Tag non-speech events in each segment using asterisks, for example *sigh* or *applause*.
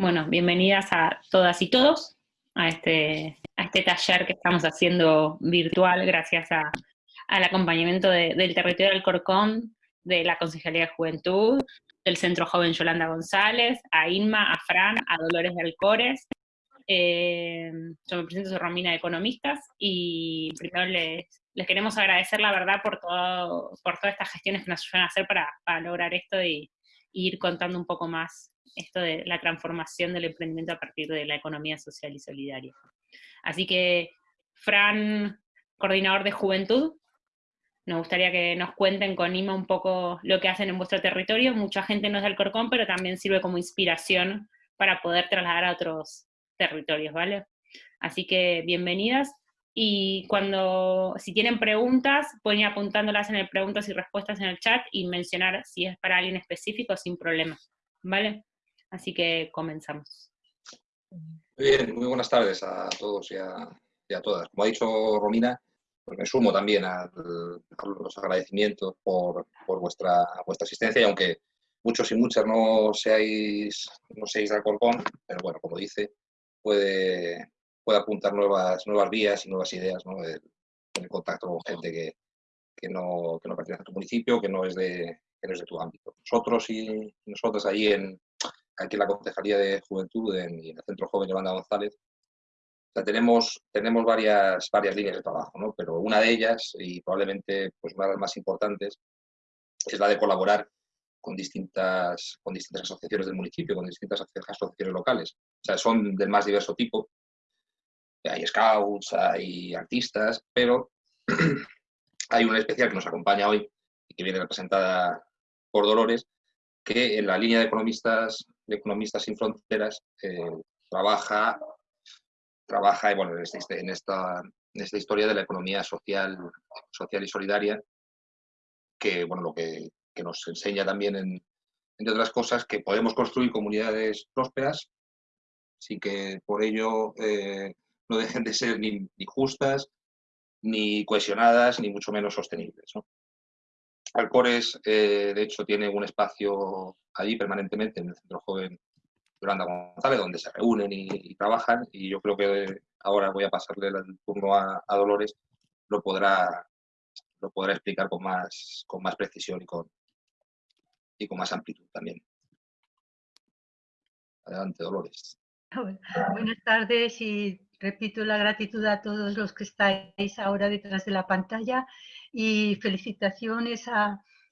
Bueno, bienvenidas a todas y todos a este, a este taller que estamos haciendo virtual gracias al acompañamiento del territorio del Corcón, de la Consejería de Juventud, del Centro Joven Yolanda González, a Inma, a Fran, a Dolores de Alcores. Eh, yo me presento, soy Romina de Economistas, y primero les, queremos agradecer la verdad por, todo, por todas estas gestiones que nos ayudan a hacer para, lograr esto y ir contando un poco más esto de la transformación del emprendimiento a partir de la economía social y solidaria. Así que, Fran, coordinador de juventud, nos gustaría que nos cuenten con IMA un poco lo que hacen en vuestro territorio. Mucha gente no es del Corcón, pero también sirve como inspiración para poder trasladar a otros territorios, ¿vale? Así que bienvenidas. Y cuando, si tienen preguntas, pueden ir apuntándolas en el preguntas y respuestas en el chat y mencionar si es para alguien específico sin problema, ¿vale? Así que comenzamos. Muy bien, muy buenas tardes a todos y a, todas. Como ha dicho Romina, pues me sumo también a, los agradecimientos por, vuestra, vuestra asistencia y aunque muchos y muchas no seáis, no seáis de Alcorcón, pero bueno, como dice, puede, puede apuntar nuevas, nuevas vías y nuevas ideas ¿no? el contacto con gente que, que, no, que no pertenece a tu municipio, que no es de, que no es de tu ámbito. Nosotros y nosotras allí en, aquí en la Concejalía de Juventud en, y en el Centro Joven Yolanda González, tenemos, tenemos varias, varias líneas de trabajo, ¿no? pero una de ellas, y probablemente pues, una de las más importantes, es la de colaborar con distintas, con distintas asociaciones del municipio, con distintas asociaciones locales. O sea, son del más diverso tipo. Hay scouts, hay artistas, pero *clears throat* hay una especial que nos acompaña hoy y que viene representada por Dolores, que en la línea de economistas, de economistas sin fronteras eh, trabaja, trabaja bueno, en, este, en, esta, en esta historia de la economía social, social y solidaria, que, bueno, lo que, que nos enseña también, en, entre otras cosas, que podemos construir comunidades prósperas sin que por ello eh, no dejen de ser ni, justas, ni cohesionadas, ni mucho menos sostenibles. Alcores, eh, de hecho, tiene un espacio allí permanentemente en el Centro Joven Yolanda González, donde se reúnen y, trabajan, y yo creo que ahora voy a pasarle el turno a, Dolores, lo podrá, lo podrá explicar con más, con más precisión y con, y con más amplitud también. Adelante, Dolores. *laughs* Buenas tardes y repito la gratitud a todos los que estáis ahora detrás de la pantalla y felicitaciones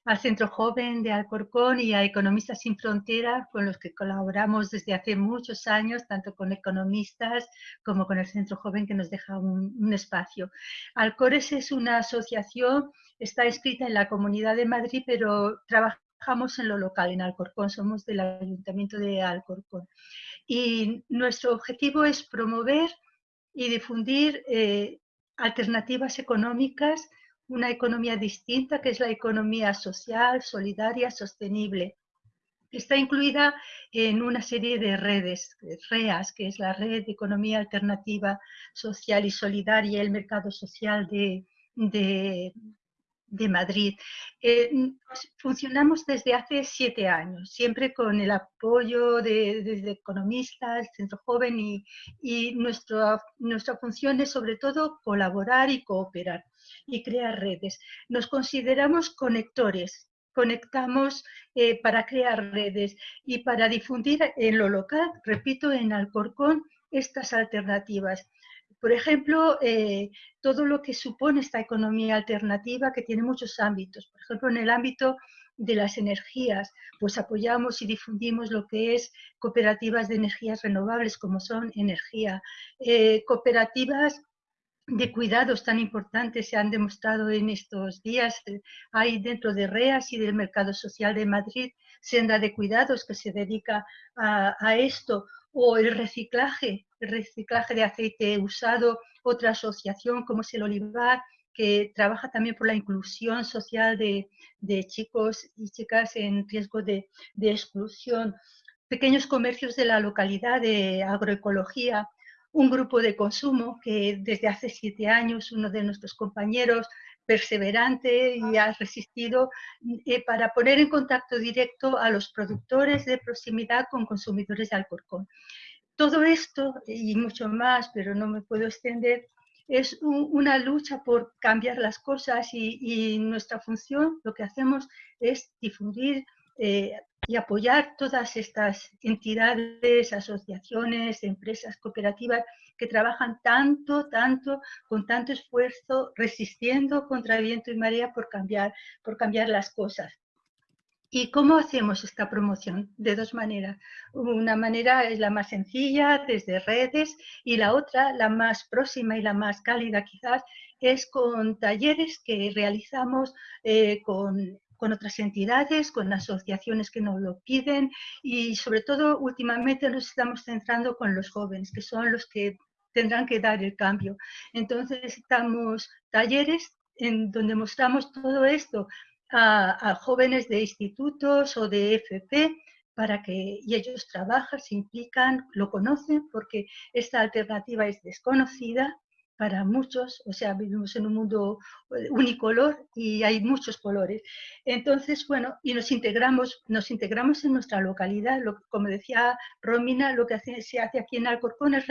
al Centro Joven de Alcorcón y a Economistas Sin Fronteras, con los que colaboramos desde hace muchos años, tanto con economistas como con el Centro Joven que nos deja un, espacio. Alcores es una asociación, está escrita en la Comunidad de Madrid, pero trabajamos en lo local, en Alcorcón, somos del Ayuntamiento de Alcorcón. Y nuestro objetivo es promover y difundir eh, alternativas económicas una economía distinta, que es la economía social, solidaria, sostenible. Está incluida en una serie de redes, REAS, que es la Red de Economía Alternativa Social y Solidaria, el Mercado Social de, de, Madrid. Eh, funcionamos desde hace siete años, siempre con el apoyo de, de economistas, Centro Joven, y, y nuestra, nuestra función es sobre todo colaborar y cooperar y crear redes. Nos consideramos conectores, conectamos eh, para crear redes y para difundir en lo local, repito, en Alcorcón, estas alternativas. Por ejemplo, eh, todo lo que supone esta economía alternativa que tiene muchos ámbitos. Por ejemplo, en el ámbito de las energías, pues apoyamos y difundimos lo que es cooperativas de energías renovables, como son energía, eh, cooperativas de cuidados tan importantes se han demostrado en estos días. Hay dentro de REAS y del Mercado Social de Madrid senda de cuidados que se dedica a, esto, o el reciclaje, el reciclaje de aceite usado, otra asociación como es el Olivar, que trabaja también por la inclusión social de, chicos y chicas en riesgo de, de exclusión. Pequeños comercios de la localidad de agroecología, un grupo de consumo que desde hace siete años uno de nuestros compañeros perseverante y ha resistido eh, para poner en contacto directo a los productores de proximidad con consumidores de Alcorcón. Todo esto y mucho más, pero no me puedo extender, es una lucha por cambiar las cosas y, nuestra función, lo que hacemos es difundir eh, y apoyar todas estas entidades, asociaciones, empresas, cooperativas que trabajan tanto, tanto, con tanto esfuerzo, resistiendo contra viento y marea por cambiar, por cambiar las cosas. ¿Y cómo hacemos esta promoción? De dos maneras. Una manera es la más sencilla, desde redes, y la otra, la más próxima y la más cálida quizás, es con talleres que realizamos eh, con con otras entidades, con asociaciones que nos lo piden y sobre todo últimamente nos estamos centrando con los jóvenes, que son los que tendrán que dar el cambio. Entonces necesitamos talleres en donde mostramos todo esto a, jóvenes de institutos o de FP para que y ellos trabajan, se implican, lo conocen porque esta alternativa es desconocida para muchos, o sea, vivimos en un mundo eh, unicolor y hay muchos colores. Entonces, bueno, y nos integramos, nos integramos en nuestra localidad, lo, como decía Romina, lo que se hace aquí en Alcorcón es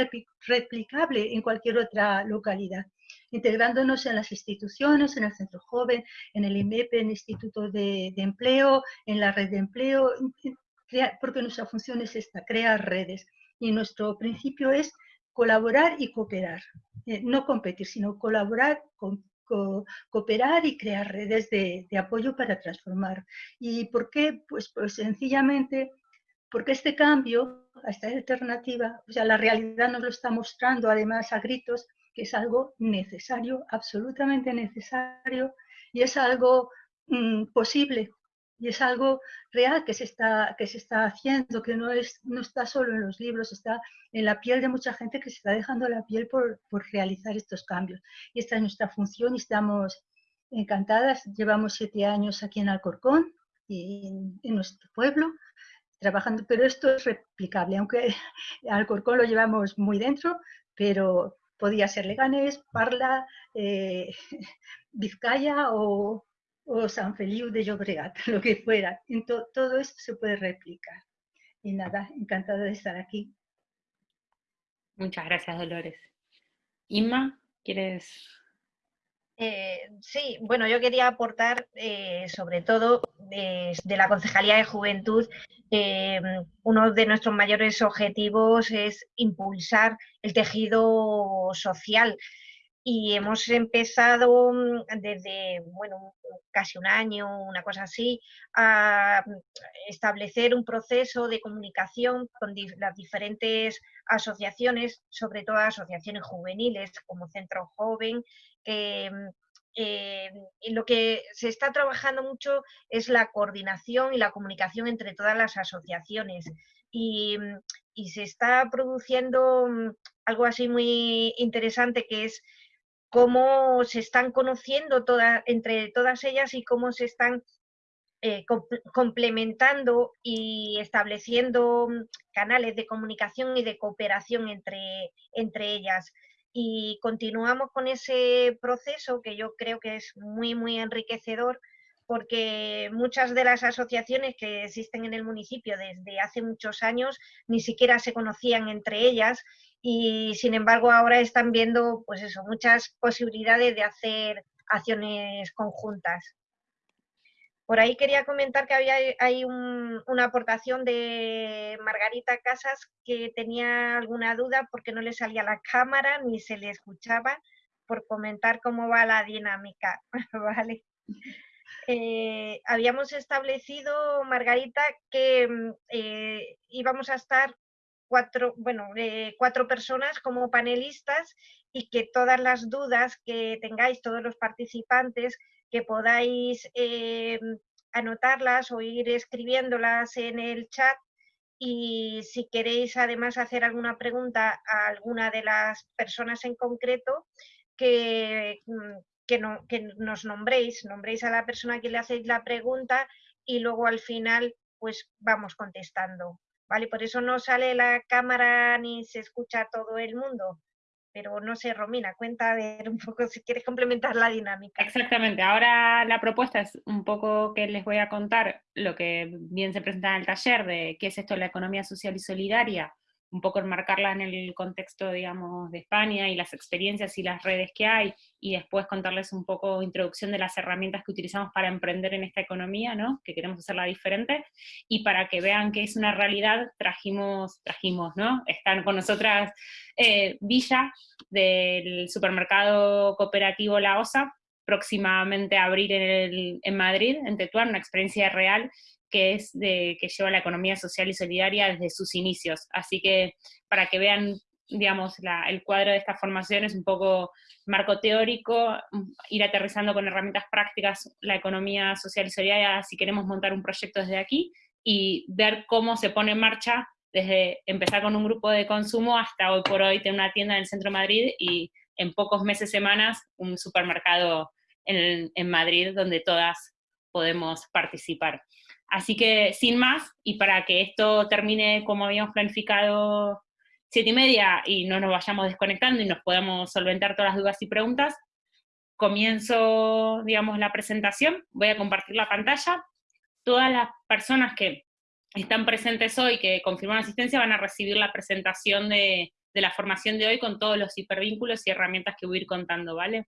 replicable en cualquier otra localidad, integrándonos en las instituciones, en el Centro Joven, en el IMEP, en el Instituto de, de Empleo, en la red de empleo, porque nuestra función es esta, crear redes. Y nuestro principio es colaborar y cooperar. Eh, no competir, sino colaborar, cooperar y crear redes de, apoyo para transformar. ¿Y por qué? Pues, pues sencillamente porque este cambio, esta alternativa, o sea, la realidad nos lo está mostrando además a gritos, que es algo necesario, absolutamente necesario, y es algo mm, posible, y es algo real que se está, que se está haciendo, que no, es, no está solo en los libros, está en la piel de mucha gente que se está dejando la piel por, por realizar estos cambios. Y esta es nuestra función y estamos encantadas. Llevamos siete años aquí en Alcorcón, y en, nuestro pueblo, trabajando, pero esto es replicable, aunque *laughs* Alcorcón lo llevamos muy dentro, pero podía ser Leganés, Parla, eh, *laughs* Vizcaya o, o San Feliu de Llobregat, *laughs* lo que fuera. todo esto se puede replicar. Y nada, encantada de estar aquí. Muchas gracias, Dolores. Inma, ¿quieres...? Eh, sí, bueno, yo quería aportar eh, sobre todo desde la Concejalía de Juventud, eh, uno de nuestros mayores objetivos es impulsar el tejido social y hemos empezado mm, desde, bueno, casi un año, una cosa así, a mm, establecer un proceso de comunicación con las diferentes asociaciones, sobre todo asociaciones juveniles como Centro Joven, que mm, eh, lo que se está trabajando mucho es la coordinación y la comunicación entre todas las asociaciones. Y, y se está produciendo algo así muy interesante que es cómo se están conociendo entre todas ellas y cómo se están eh, complementando y estableciendo mm, canales de comunicación y de cooperación entre, entre ellas. Y continuamos con ese proceso que yo creo que es muy, muy enriquecedor porque muchas de las asociaciones que existen en el municipio desde hace muchos años ni siquiera se conocían entre ellas y sin embargo ahora están viendo pues eso, muchas posibilidades de hacer acciones conjuntas. Por ahí quería comentar que había hay una aportación de Margarita Casas que tenía alguna duda porque no le salía la cámara ni se le escuchaba por comentar cómo va la dinámica. *laughs* ¿vale? Eh, habíamos establecido, Margarita, que mm, eh, íbamos a estar cuatro, bueno, eh, cuatro personas como panelistas y que todas las dudas que tengáis, todos los participantes, que podáis eh, anotarlas o ir escribiéndolas en el chat y si queréis además hacer alguna pregunta a alguna de las personas en concreto, que, mm, que, no, que nos nombréis, nombréis a la persona que le hacéis la pregunta y luego al final pues vamos contestando. ¿Vale? Por eso no sale la cámara ni se escucha todo el mundo, pero no sé, Romina, cuenta a un poco si quieres complementar la dinámica. Exactamente, ahora la propuesta es un poco que les voy a contar lo que bien se presenta en el taller de qué es esto la economía social y solidaria, un poco enmarcarla en el contexto, digamos, de España y las experiencias y las redes que hay, y después contarles un poco introducción de las herramientas que utilizamos para emprender en esta economía, ¿no? que queremos hacerla diferente, y para que vean que es una realidad, trajimos, trajimos, ¿no? Están con nosotras eh, Villa, del supermercado cooperativo La Osa, próximamente a abrir en, en Madrid, en Tetuán, una experiencia real que es de, que lleva la economía social y solidaria desde sus inicios. Así que para que vean, digamos, el cuadro de esta formación es un poco marco teórico, ir aterrizando con herramientas prácticas la economía social y solidaria si queremos montar un proyecto desde aquí y ver cómo se pone en marcha desde empezar con un grupo de consumo hasta hoy por hoy tener una tienda en el centro Madrid y en pocos meses, semanas, un supermercado en, en Madrid donde todas podemos participar. Así que sin más, y para que esto termine como habíamos planificado siete y media y no nos vayamos desconectando y nos podamos solventar todas las dudas y preguntas, comienzo, digamos, la presentación, voy a compartir la pantalla. Todas las personas que están presentes hoy, que confirman asistencia, van a recibir la presentación de, de la formación de hoy con todos los hipervínculos y herramientas que voy a ir contando, ¿vale?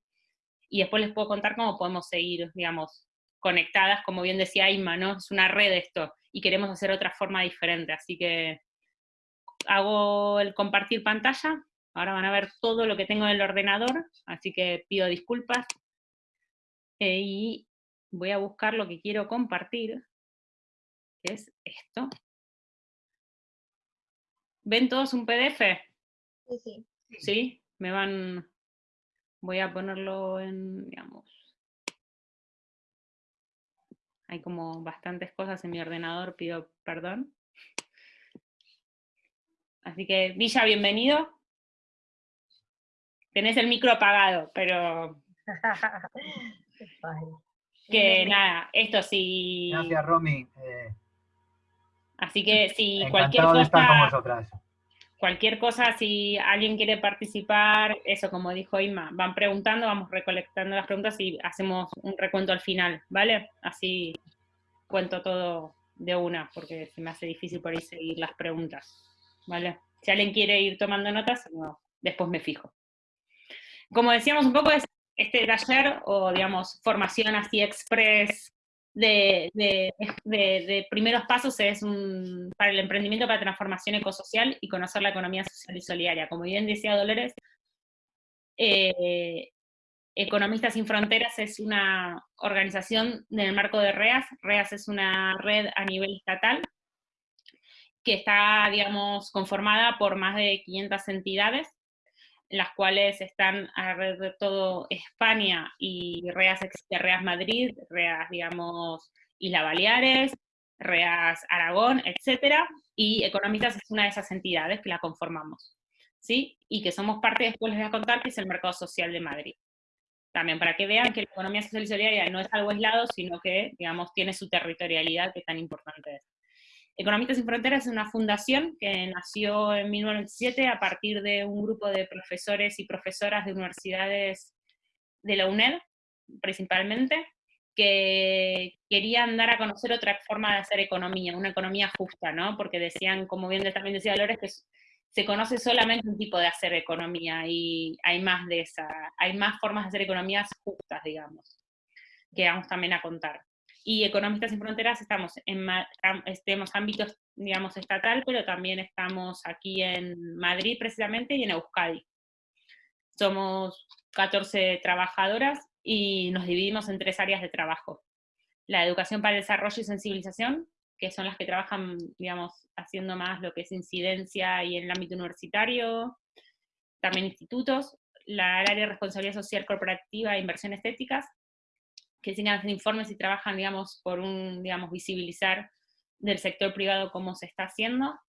Y después les puedo contar cómo podemos seguir, digamos, conectadas, como bien decía Inma, ¿no? Es una red esto, y queremos hacer otra forma diferente, así que hago el compartir pantalla, ahora van a ver todo lo que tengo en el ordenador, así que pido disculpas, eh, y voy a buscar lo que quiero compartir, que es esto. ¿Ven todos un PDF? Sí, sí. ¿Sí? Me van... Voy a ponerlo en, digamos, hay como bastantes cosas en mi ordenador, pido perdón. Así que, Villa, bienvenido. Tenés el micro apagado, pero... *laughs* que nada, esto sí... Gracias, Romy. Eh, Así que si cualquier cosa... De estar con vosotras. Cualquier cosa, si alguien quiere participar, eso como dijo Inma, van preguntando, vamos recolectando las preguntas y hacemos un recuento al final, ¿vale? Así cuento todo de una, porque se me hace difícil por ahí seguir las preguntas, ¿vale? Si alguien quiere ir tomando notas, después me fijo. Como decíamos un poco, este taller, o digamos, formación así express de, primeros pasos es un, para el emprendimiento para transformación ecosocial y conocer la economía social y solidaria. Como bien decía Dolores, eh, Economistas sin Fronteras es una organización en el marco de REAS. REAS es una red a nivel estatal que está, digamos, conformada por más de 500 entidades las cuales están alrededor de todo España y REAS REAS Madrid, REAS, digamos, Isla Baleares, REAS Aragón, etcétera, y Economistas es una de esas entidades que la conformamos, ¿sí? Y que somos parte, después les voy a contar, que es el Mercado Social de Madrid. También para que vean que la economía social y solidaria no es algo aislado, sino que, digamos, tiene su territorialidad que tan importante es. Economistas sin Fronteras es una fundación que nació en 1997 a partir de un grupo de profesores y profesoras de universidades de la UNED, principalmente, que querían dar a conocer otra forma de hacer economía, una economía justa, ¿no? Porque decían, como bien también decía Dolores, que se conoce solamente un tipo de hacer economía y hay más de esa, hay más formas de hacer economías justas, digamos, que vamos también a contar y Economistas sin Fronteras estamos en estemos ámbitos, digamos, estatal, pero también estamos aquí en Madrid precisamente y en Euskadi. Somos 14 trabajadoras y nos dividimos en tres áreas de trabajo. La educación para el desarrollo y sensibilización, que son las que trabajan, digamos, haciendo más lo que es incidencia y en el ámbito universitario, también institutos, la área de responsabilidad social corporativa e inversión estéticas, que siguen haciendo informes y trabajan, digamos, por un, digamos, visibilizar del sector privado cómo se está haciendo.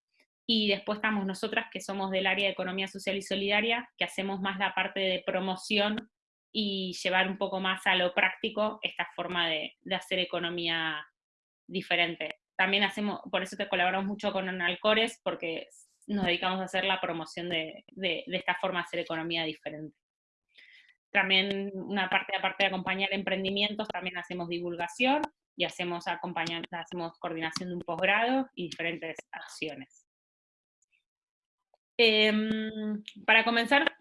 Y después estamos nosotras, que somos del área de economía social y solidaria, que hacemos más la parte de promoción y llevar un poco más a lo práctico esta forma de, de hacer economía diferente. También hacemos, por eso te colaboramos mucho con Alcores, porque nos dedicamos a hacer la promoción de, esta forma de hacer economía diferente. También una parte, aparte de acompañar emprendimientos, también hacemos divulgación y hacemos, hacemos coordinación de un posgrado y diferentes acciones. Em, para comenzar,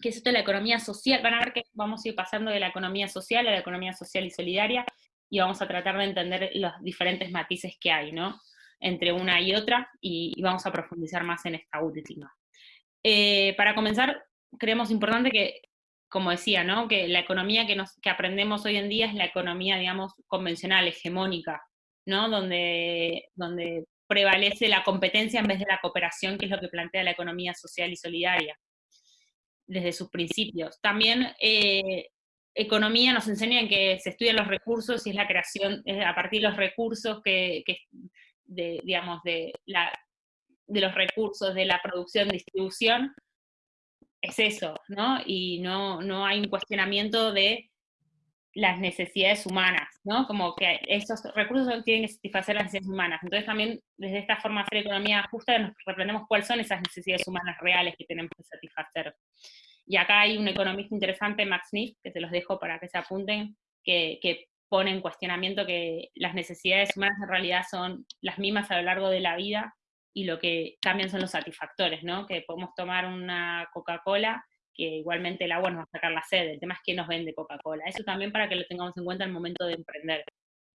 ¿qué es esto de la economía social? Van a ver que vamos a ir pasando de la economía social a la economía social y solidaria, y vamos a tratar de entender los diferentes matices que hay, ¿no? Entre una y otra, y, vamos a profundizar más en esta última. Eh, para comenzar, creemos importante que, como decía, ¿no? Que la economía que, nos, que aprendemos hoy en día es la economía, digamos, convencional, hegemónica, ¿no? Donde, donde prevalece la competencia en vez de la cooperación, que es lo que plantea la economía social y solidaria desde sus principios. También eh, economía nos enseña en que se estudian los recursos y es la creación, a partir de los recursos que, de, digamos, de, la, de los recursos, de la producción, distribución, es eso, ¿no? Y no, no hay un cuestionamiento de las necesidades humanas, ¿no? Como que esos recursos tienen que satisfacer las necesidades humanas. Entonces también desde esta forma de hacer economía justa nos reprendemos cuáles son esas necesidades humanas reales que tenemos que satisfacer. Y acá hay un economista interesante, Max Niff, que se los dejo para que se apunten, que, pone en cuestionamiento que las necesidades humanas en realidad son las mismas a lo largo de la vida y lo que cambian son los satisfactores, ¿no? Que podemos tomar una Coca-Cola, que igualmente el agua nos va a sacar la sed, el tema es que nos vende Coca-Cola. Eso también para que lo tengamos en cuenta al momento de emprender,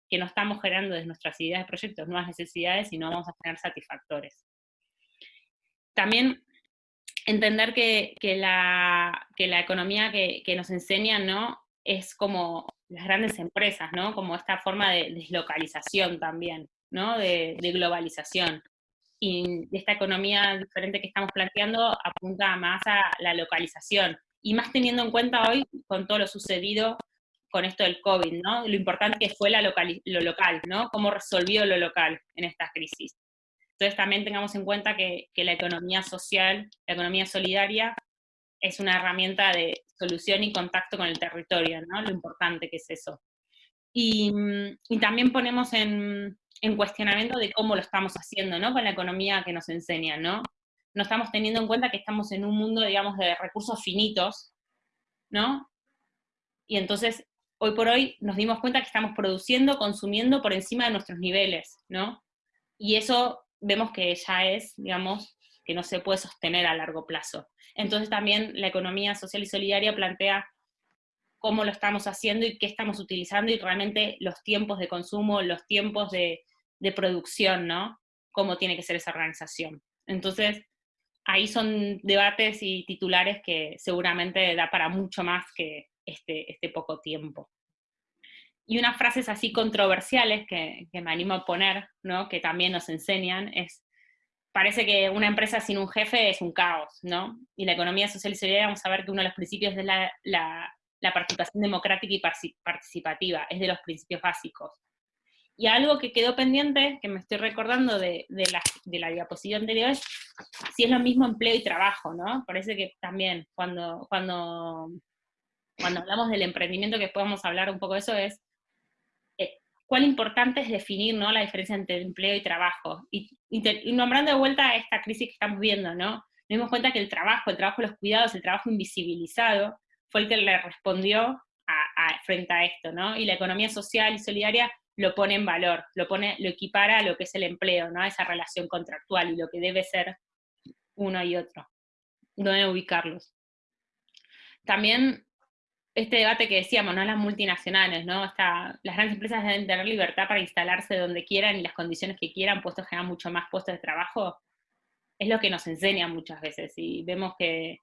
que no estamos generando desde nuestras ideas de proyectos nuevas necesidades, sino vamos a generar satisfactores. También entender que, la, la, economía que, nos enseñan, ¿no? Es como las grandes empresas, ¿no? Como esta forma de deslocalización también, ¿no? De, globalización. Y esta economía diferente que estamos planteando apunta más a la localización. Y más teniendo en cuenta hoy con todo lo sucedido con esto del COVID, ¿no? Lo importante que fue la lo local, ¿no? Cómo resolvió lo local en esta crisis. Entonces también tengamos en cuenta que, la economía social, la economía solidaria, es una herramienta de solución y contacto con el territorio, ¿no? Lo importante que es eso. Y, también ponemos en, cuestionamiento de cómo lo estamos haciendo, ¿no? Con la economía que nos enseñan, ¿no? No estamos teniendo en cuenta que estamos en un mundo, digamos, de recursos finitos, ¿no? Y entonces, hoy por hoy nos dimos cuenta que estamos produciendo, consumiendo por encima de nuestros niveles, ¿no? Y eso vemos que ya es, digamos, que no se puede sostener a largo plazo. Entonces también la economía social y solidaria plantea cómo lo estamos haciendo y qué estamos utilizando y realmente los tiempos de consumo, los tiempos de, producción, ¿no? Cómo tiene que ser esa organización. Entonces, ahí son debates y titulares que seguramente da para mucho más que este, este poco tiempo y unas frases así controversiales que, me animo a poner, ¿no? que también nos enseñan, es, parece que una empresa sin un jefe es un caos, ¿no? Y la economía social y solidaria vamos a ver que uno de los principios es la, la, participación democrática y participativa, es de los principios básicos. Y algo que quedó pendiente, que me estoy recordando de, de, la, de la diapositiva anterior, es si es lo mismo empleo y trabajo, ¿no? Parece que también cuando, cuando, cuando hablamos del emprendimiento, que podemos hablar un poco de eso, es cuán importante es definir ¿no? la diferencia entre empleo y trabajo. Y, nombrando de vuelta esta crisis que estamos viendo, ¿no? Nos dimos cuenta que el trabajo, el trabajo de los cuidados, el trabajo invisibilizado, fue el que le respondió frente a esto, ¿no? Y la economía social y solidaria lo pone en valor, lo, pone, lo equipara a lo que es el empleo, ¿no? Esa relación contractual y lo que debe ser uno y otro, dónde ubicarlos. También este debate que decíamos, ¿no? Las multinacionales, ¿no? Está, las grandes empresas deben tener libertad para instalarse donde quieran y las condiciones que quieran, puestos generan mucho más puestos de trabajo, es lo que nos enseña muchas veces, y vemos que,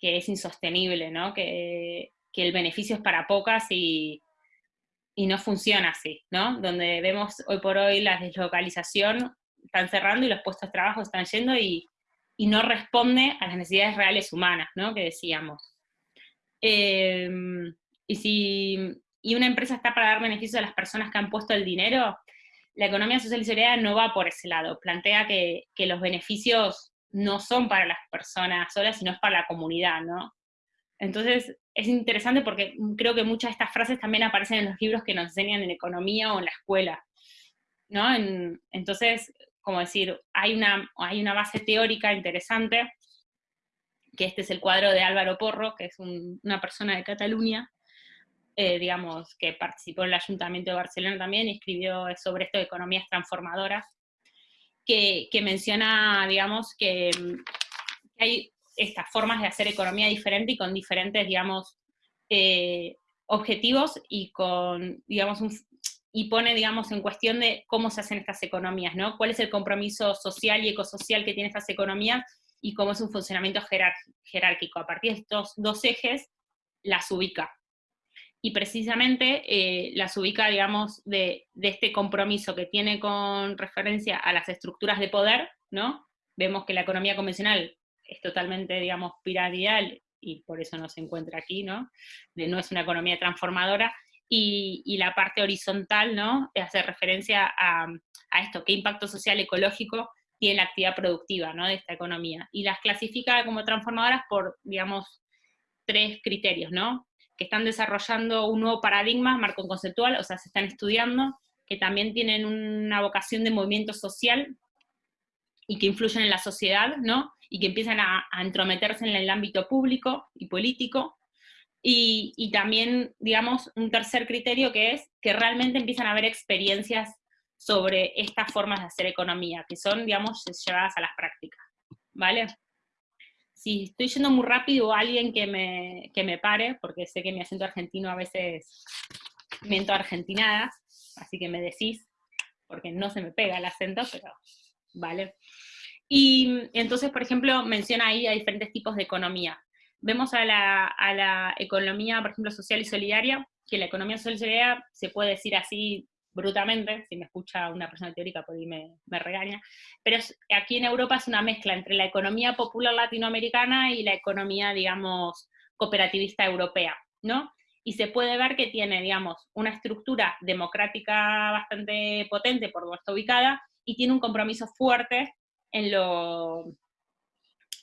es insostenible, ¿no? Que, el beneficio es para pocas y, no funciona así, ¿no? Donde vemos hoy por hoy la deslocalización, están cerrando y los puestos de trabajo están yendo y, y no responde a las necesidades reales humanas, ¿no? Que decíamos. Em, y si y una empresa está para dar beneficios a las personas que han puesto el dinero, la economía social y solidaria no va por ese lado. Plantea que, que, los beneficios no son para las personas solas, sino es para la comunidad, ¿no? Entonces, es interesante porque creo que muchas de estas frases también aparecen en los libros que nos enseñan en economía o en la escuela, ¿no? entonces, como decir, hay una, hay una base teórica interesante, que este es el cuadro de Álvaro Porro, que es una persona de Cataluña, eh, digamos, que participó en el Ayuntamiento de Barcelona también y escribió sobre esto de economías transformadoras, que, menciona, digamos, que, hay estas formas de hacer economía diferente y con diferentes, digamos, eh, objetivos y con, digamos, y pone, digamos, en cuestión de cómo se hacen estas economías, ¿no? ¿Cuál es el compromiso social y ecosocial que tienen estas economías y cómo es un funcionamiento jerárquico? A partir de estos dos ejes, las ubica y precisamente eh, las ubica, digamos, de, este compromiso que tiene con referencia a las estructuras de poder, ¿no? Vemos que la economía convencional es totalmente, digamos, piramidal, y por eso no se encuentra aquí, ¿no? No es una economía transformadora, y, la parte horizontal, ¿no? Hace referencia a, a, esto, qué impacto social ecológico tiene la actividad productiva, ¿no? De esta economía. Y las clasifica como transformadoras por, digamos, tres criterios, ¿no? que están desarrollando un nuevo paradigma, marco conceptual, o sea, se están estudiando, que también tienen una vocación de movimiento social y que influyen en la sociedad, ¿no? Y que empiezan a, entrometerse en el ámbito público y político. Y, y, también, digamos, un tercer criterio que es que realmente empiezan a haber experiencias sobre estas formas de hacer economía, que son, digamos, llevadas a las prácticas, ¿vale? si estoy yendo muy rápido, alguien que me, que me pare, porque sé que mi acento argentino a veces miento argentinadas, así que me decís, porque no se me pega el acento, pero vale. Y entonces, por ejemplo, menciona ahí a diferentes tipos de economía. Vemos a la, a la economía, por ejemplo, social y solidaria, que la economía social y solidaria se puede decir así brutamente, si me escucha una persona teórica por ahí me, regaña, pero aquí en Europa es una mezcla entre la economía popular latinoamericana y la economía, digamos, cooperativista europea, ¿no? Y se puede ver que tiene, digamos, una estructura democrática bastante potente por donde está ubicada y tiene un compromiso fuerte en lo,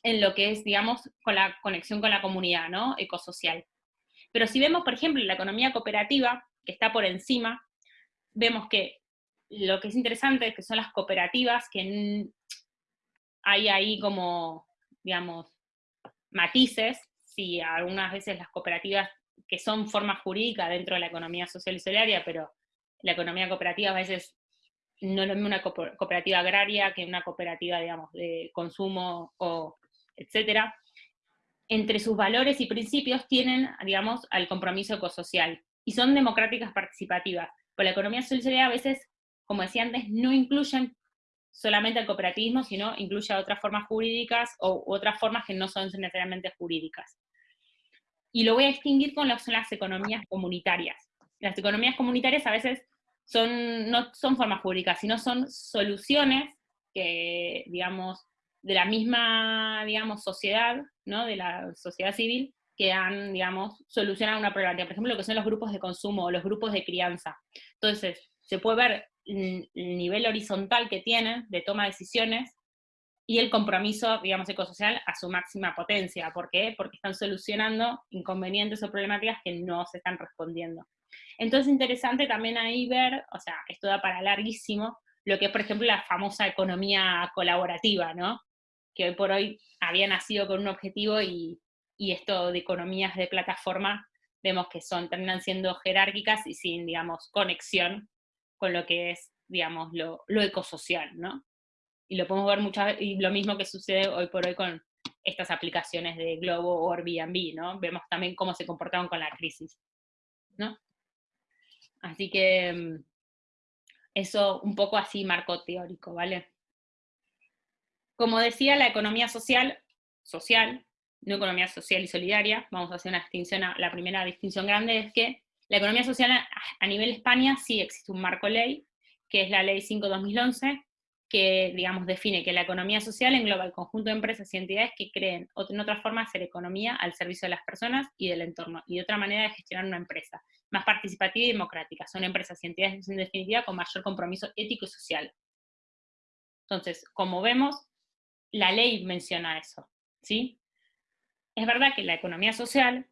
en lo que es, digamos, con la conexión con la comunidad, ¿no? Ecosocial. Pero si vemos, por ejemplo, la economía cooperativa, que está por encima, vemos que lo que es interesante es que son las cooperativas, que hay ahí como, digamos, matices, si algunas veces las cooperativas que son formas jurídicas dentro de la economía social y solidaria, pero la economía cooperativa a veces no es lo mismo una cooperativa agraria que una cooperativa, digamos, de consumo o etcétera. Entre sus valores y principios tienen, digamos, al compromiso ecosocial y son democráticas participativas. Pero la economía solidaria a veces, como decía antes, no incluyen solamente el cooperativismo, sino incluye otras formas jurídicas o otras formas que no son necesariamente jurídicas. Y lo voy a distinguir con lo las economías comunitarias. Las economías comunitarias a veces son, no son formas jurídicas, sino son soluciones que, digamos, de la misma, digamos, sociedad, ¿no? de la sociedad civil, que han, digamos, solucionado una problemática. Por ejemplo, lo que son los grupos de consumo o los grupos de crianza. Entonces, se puede ver el nivel horizontal que tienen de toma de decisiones y el compromiso, digamos, ecosocial a su máxima potencia. ¿Por qué? Porque están solucionando inconvenientes o problemáticas que no se están respondiendo. Entonces, interesante también ahí ver, o sea, esto da para larguísimo, lo que es, por ejemplo, la famosa economía colaborativa, ¿no? Que hoy por hoy había nacido con un objetivo y, y esto de economías de plataforma, vemos que son, terminan siendo jerárquicas y sin, digamos, conexión con lo que es, digamos, lo, ecosocial, ¿no? Y lo podemos ver muchas y lo mismo que sucede hoy por hoy con estas aplicaciones de Globo o Airbnb, ¿no? Vemos también cómo se comportaron con la crisis, ¿no? Así que mm, eso un poco así marco teórico, ¿vale? Como decía, la economía social, social no economía social y solidaria, vamos a hacer una distinción, la primera distinción grande es que la economía social a, nivel España sí existe un marco ley, que es la ley 5-2011, que, digamos, define que la economía social engloba el conjunto de empresas y entidades que creen en otra forma hacer economía al servicio de las personas y del entorno, y otra manera de gestionar una empresa, más participativa y democrática. Son empresas y entidades, en definitiva, con mayor compromiso ético y social. Entonces, como vemos, la ley menciona eso, ¿sí? Es verdad que la economía social,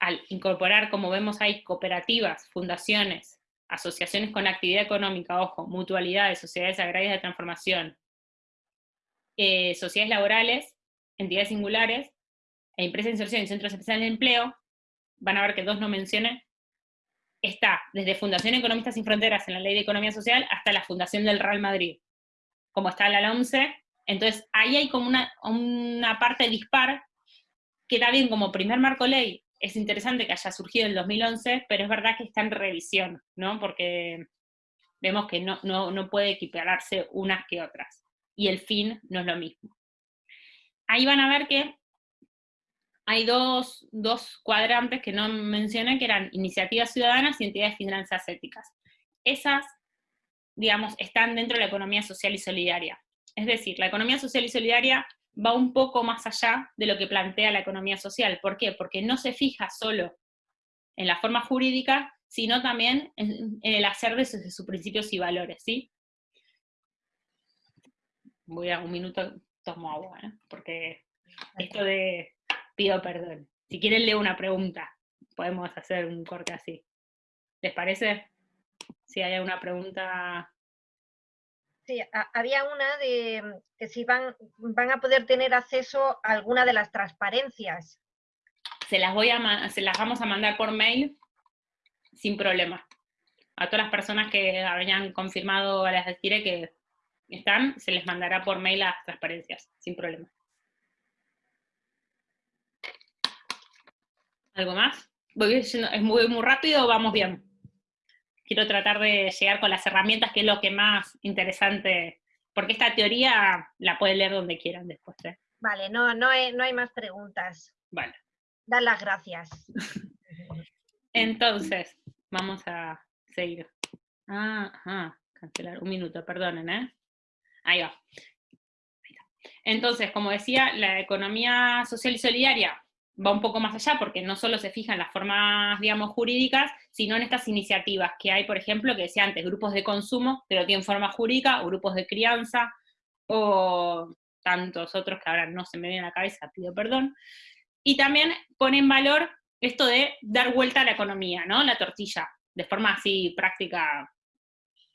al incorporar, como vemos ahí, cooperativas, fundaciones, asociaciones con actividad económica, ojo, mutualidades, sociedades agrarias de transformación, eh, sociedades laborales, entidades singulares, e empresas de inserción y centros especiales de empleo, van a ver que dos no mencioné, está desde Fundación Economistas Sin Fronteras en la Ley de Economía Social hasta la Fundación del Real Madrid, como está la LOMCE, entonces ahí hay como una, una parte dispar que está bien como primer marco ley, es interesante que haya surgido en el 2011, pero es verdad que está en revisión, ¿no? Porque vemos que no, no, puede equipararse unas que otras, y el fin no es lo mismo. Ahí van a ver que hay dos, dos, cuadrantes que no mencioné, que eran iniciativas ciudadanas y entidades de finanzas éticas. Esas, digamos, están dentro de la economía social y solidaria. Es decir, la economía social y solidaria va un poco más allá de lo que plantea la economía social. ¿Por qué? Porque no se fija solo en la forma jurídica, sino también en, el hacer de sus, principios y valores, ¿sí? Voy a un minuto, tomo agua, ¿eh? porque esto de pido perdón. Si quieren leo una pregunta, podemos hacer un corte así. ¿Les parece? Si hay alguna pregunta Sí, había una de mm, que si van, van a poder tener acceso a alguna de las transparencias. Se las, voy a, se las vamos a mandar por mail sin problema. A todas las personas que habían confirmado, les deciré que están, se les mandará por mail las transparencias, sin problema. ¿Algo más? ¿Es muy, muy rápido o vamos bien? Quiero tratar de llegar con las herramientas, que es lo que más interesante, porque esta teoría la pueden leer donde quieran después. ¿eh? Vale, no, no, hay, no hay más preguntas. Vale. Dan las gracias. *laughs* Entonces, vamos a seguir. Ah, cancelar, un minuto, perdonen, ¿eh? Ahí va. Entonces, como decía, la economía social y solidaria va un poco más allá, porque no solo se fija en las formas, digamos, jurídicas, sino en estas iniciativas que hay, por ejemplo, que decía antes, grupos de consumo, pero tienen forma jurídica, o grupos de crianza, o tantos otros que ahora no se me vienen a la cabeza, pido perdón. Y también pone en valor esto de dar vuelta a la economía, ¿no? La tortilla, de forma así práctica,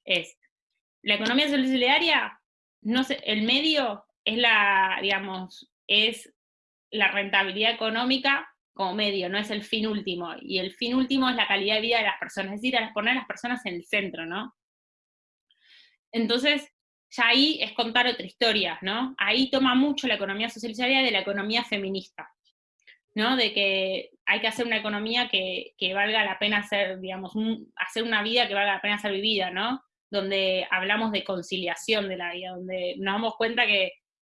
es, la economía solidaria, no sé, el medio es la, digamos, es la rentabilidad económica como medio, no es el fin último. Y el fin último es la calidad de vida de las personas, es decir, poner a las personas en el centro, ¿no? Entonces, ya ahí es contar otra historia, ¿no? Ahí toma mucho la economía social de la economía feminista, ¿no? De que hay que hacer una economía que, valga la pena ser, digamos, hacer una vida que valga la pena ser vivida, ¿no? Donde hablamos de conciliación de la vida, donde nos damos cuenta que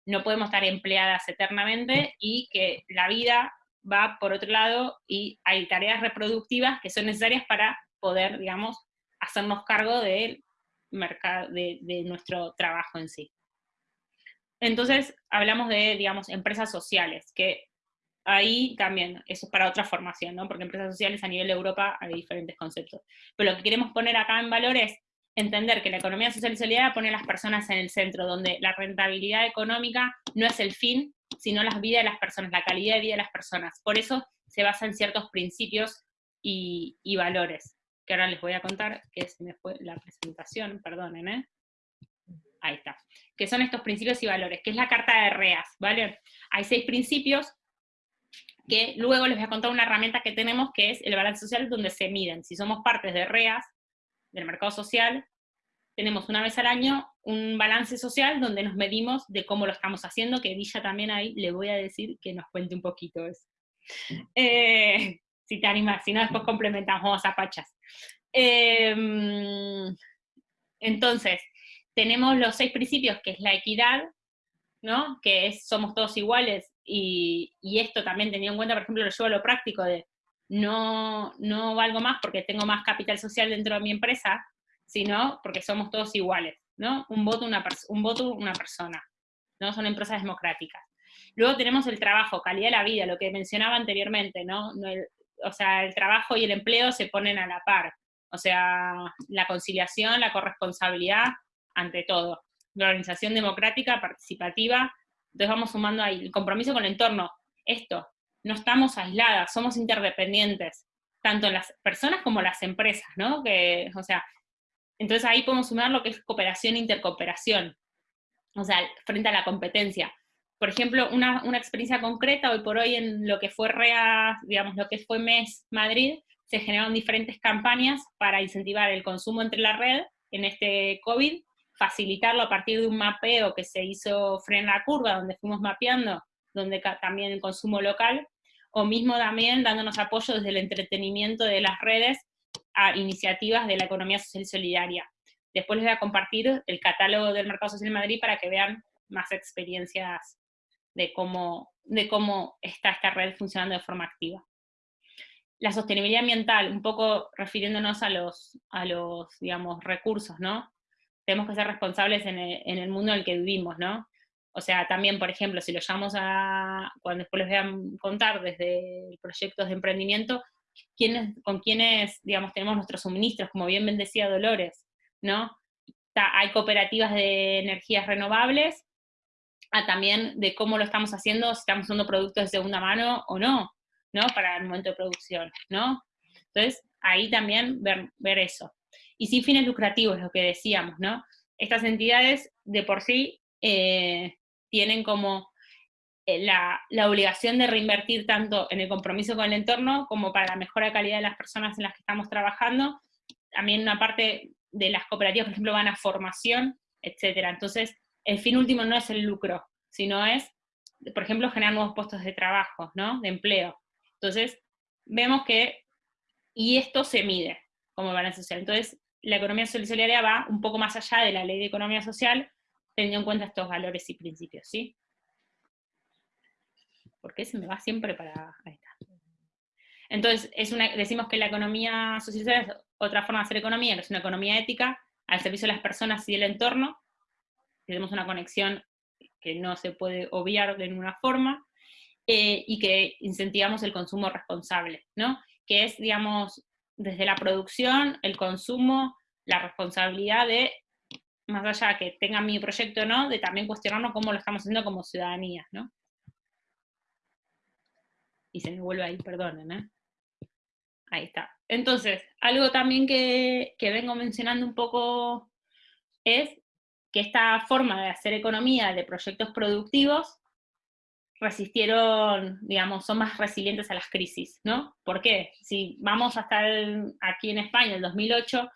no podemos estar empleadas eternamente y que la vida va por otro lado y hay tareas reproductivas que son necesarias para poder, digamos, hacernos cargo del mercado, de, nuestro trabajo en sí. Entonces, hablamos de, digamos, empresas sociales, que ahí también, eso es para otra formación, ¿no? Porque empresas sociales a nivel de Europa hay diferentes conceptos. Pero lo que queremos poner acá en valor es entender que la economía social y solidaria pone a las personas en el centro, donde la rentabilidad económica no es el fin, sino las vidas de las personas, la calidad de vida de las personas. Por eso se basa en ciertos principios y, valores, que ahora les voy a contar, que se me fue la presentación, perdonen, ¿eh? Ahí está. Que son estos principios y valores, que es la carta de REAS, ¿vale? Hay seis principios que luego les voy a contar una herramienta que tenemos que es el balance social donde se miden. Si somos partes de REAS, del mercado social, tenemos una vez al año un balance social donde nos medimos de cómo lo estamos haciendo, que Villa también ahí le voy a decir que nos cuente un poquito eso. Eh, si te animas, si no después complementamos a Pachas. Em, entonces, tenemos los seis principios, que es la equidad, ¿no? que somos todos iguales, y, y esto también teniendo en cuenta, por ejemplo, lo llevo a lo práctico de no, no valgo más porque tengo más capital social dentro de mi empresa, sino porque somos todos iguales, ¿no? Un voto, una, un voto, una persona, ¿no? Son empresas democráticas. Luego tenemos el trabajo, calidad de la vida, lo que mencionaba anteriormente, ¿no? o sea, el trabajo y el empleo se ponen a la par. O sea, la conciliación, la corresponsabilidad, ante todo. La organización democrática, participativa, entonces vamos sumando ahí el compromiso con el entorno. Esto, no estamos aisladas, somos interdependientes. tanto las personas como las empresas, ¿no? Que, o sea, entonces ahí podemos sumar lo que es cooperación e intercooperación, o sea, frente a la competencia. Por ejemplo, una, una experiencia concreta, hoy por hoy en lo que fue REA, digamos, lo que fue MES Madrid, se generaron diferentes campañas para incentivar el consumo entre la red en este COVID, facilitarlo a partir de un mapeo que se hizo Frena la Curva, donde fuimos mapeando, donde también el consumo local, o mismo también dándonos apoyo desde el entretenimiento de las redes a iniciativas de la economía social y solidaria. Después les voy a compartir el catálogo del Mercado Social en Madrid para que vean más experiencias de cómo, de cómo está esta red funcionando de forma activa. La sostenibilidad ambiental, un poco refiriéndonos a los, a los digamos, recursos, ¿no? Tenemos que ser responsables en el, en el mundo en el que vivimos, ¿no? O sea, también, por ejemplo, si lo llamamos a, cuando después les voy a contar desde proyectos de emprendimiento, ¿quiénes, con quiénes, digamos, tenemos nuestros suministros, como bien decía Dolores, ¿no? hay cooperativas de energías renovables, a también de cómo lo estamos haciendo, si estamos usando productos de segunda mano o no, ¿no? Para el momento de producción, ¿no? Entonces, ahí también ver, ver eso. Y sin fines lucrativos, lo que decíamos, ¿no? Estas entidades de por sí eh, tienen como eh, la, obligación de reinvertir tanto en el compromiso con el entorno como para la mejora de calidad de las personas en las que estamos trabajando. También una parte de las cooperativas, por ejemplo, van a formación, etcétera. Entonces, el fin último no es el lucro, sino es, por ejemplo, generar nuevos puestos de trabajo, ¿no? De empleo. Entonces, vemos que, y esto se mide como balance social. Entonces, la economía solidaria va un poco más allá de la ley de economía social, teniendo en cuenta estos valores y principios, ¿sí? Porque se me va siempre para... Entonces, es una, decimos que la economía social es otra forma de hacer economía, es una economía ética, al servicio de las personas y del entorno, tenemos una conexión que no se puede obviar de ninguna forma, eh, y que incentivamos el consumo responsable, ¿no? Que es, digamos, desde la producción, el consumo, la responsabilidad de más allá que tenga mi proyecto no, de también cuestionarnos cómo lo estamos haciendo como ciudadanía, ¿no? Y se me vuelve ahí, perdonen, ¿eh? Ahí está. Entonces, algo también que, que vengo mencionando un poco es que esta forma de hacer economía de proyectos productivos resistieron, digamos, son más resilientes a las crisis, ¿no? ¿Por qué? Si vamos hasta aquí en España, el 2008,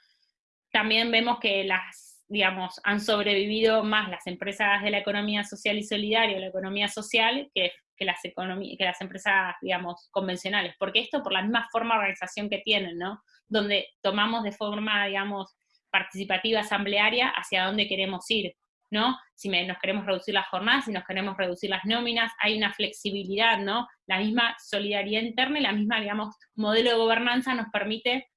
también vemos que las digamos, han sobrevivido más las empresas de la economía social y solidaria, la economía social, que, que las, que las empresas, digamos, convencionales. Porque esto por la misma forma de organización que tienen, ¿no? Donde tomamos de forma, digamos, participativa, asamblearia, hacia dónde queremos ir, ¿no? Si nos queremos reducir las jornadas, si nos queremos reducir las nóminas, hay una flexibilidad, ¿no? La misma solidaridad interna y la misma, digamos, modelo de gobernanza nos permite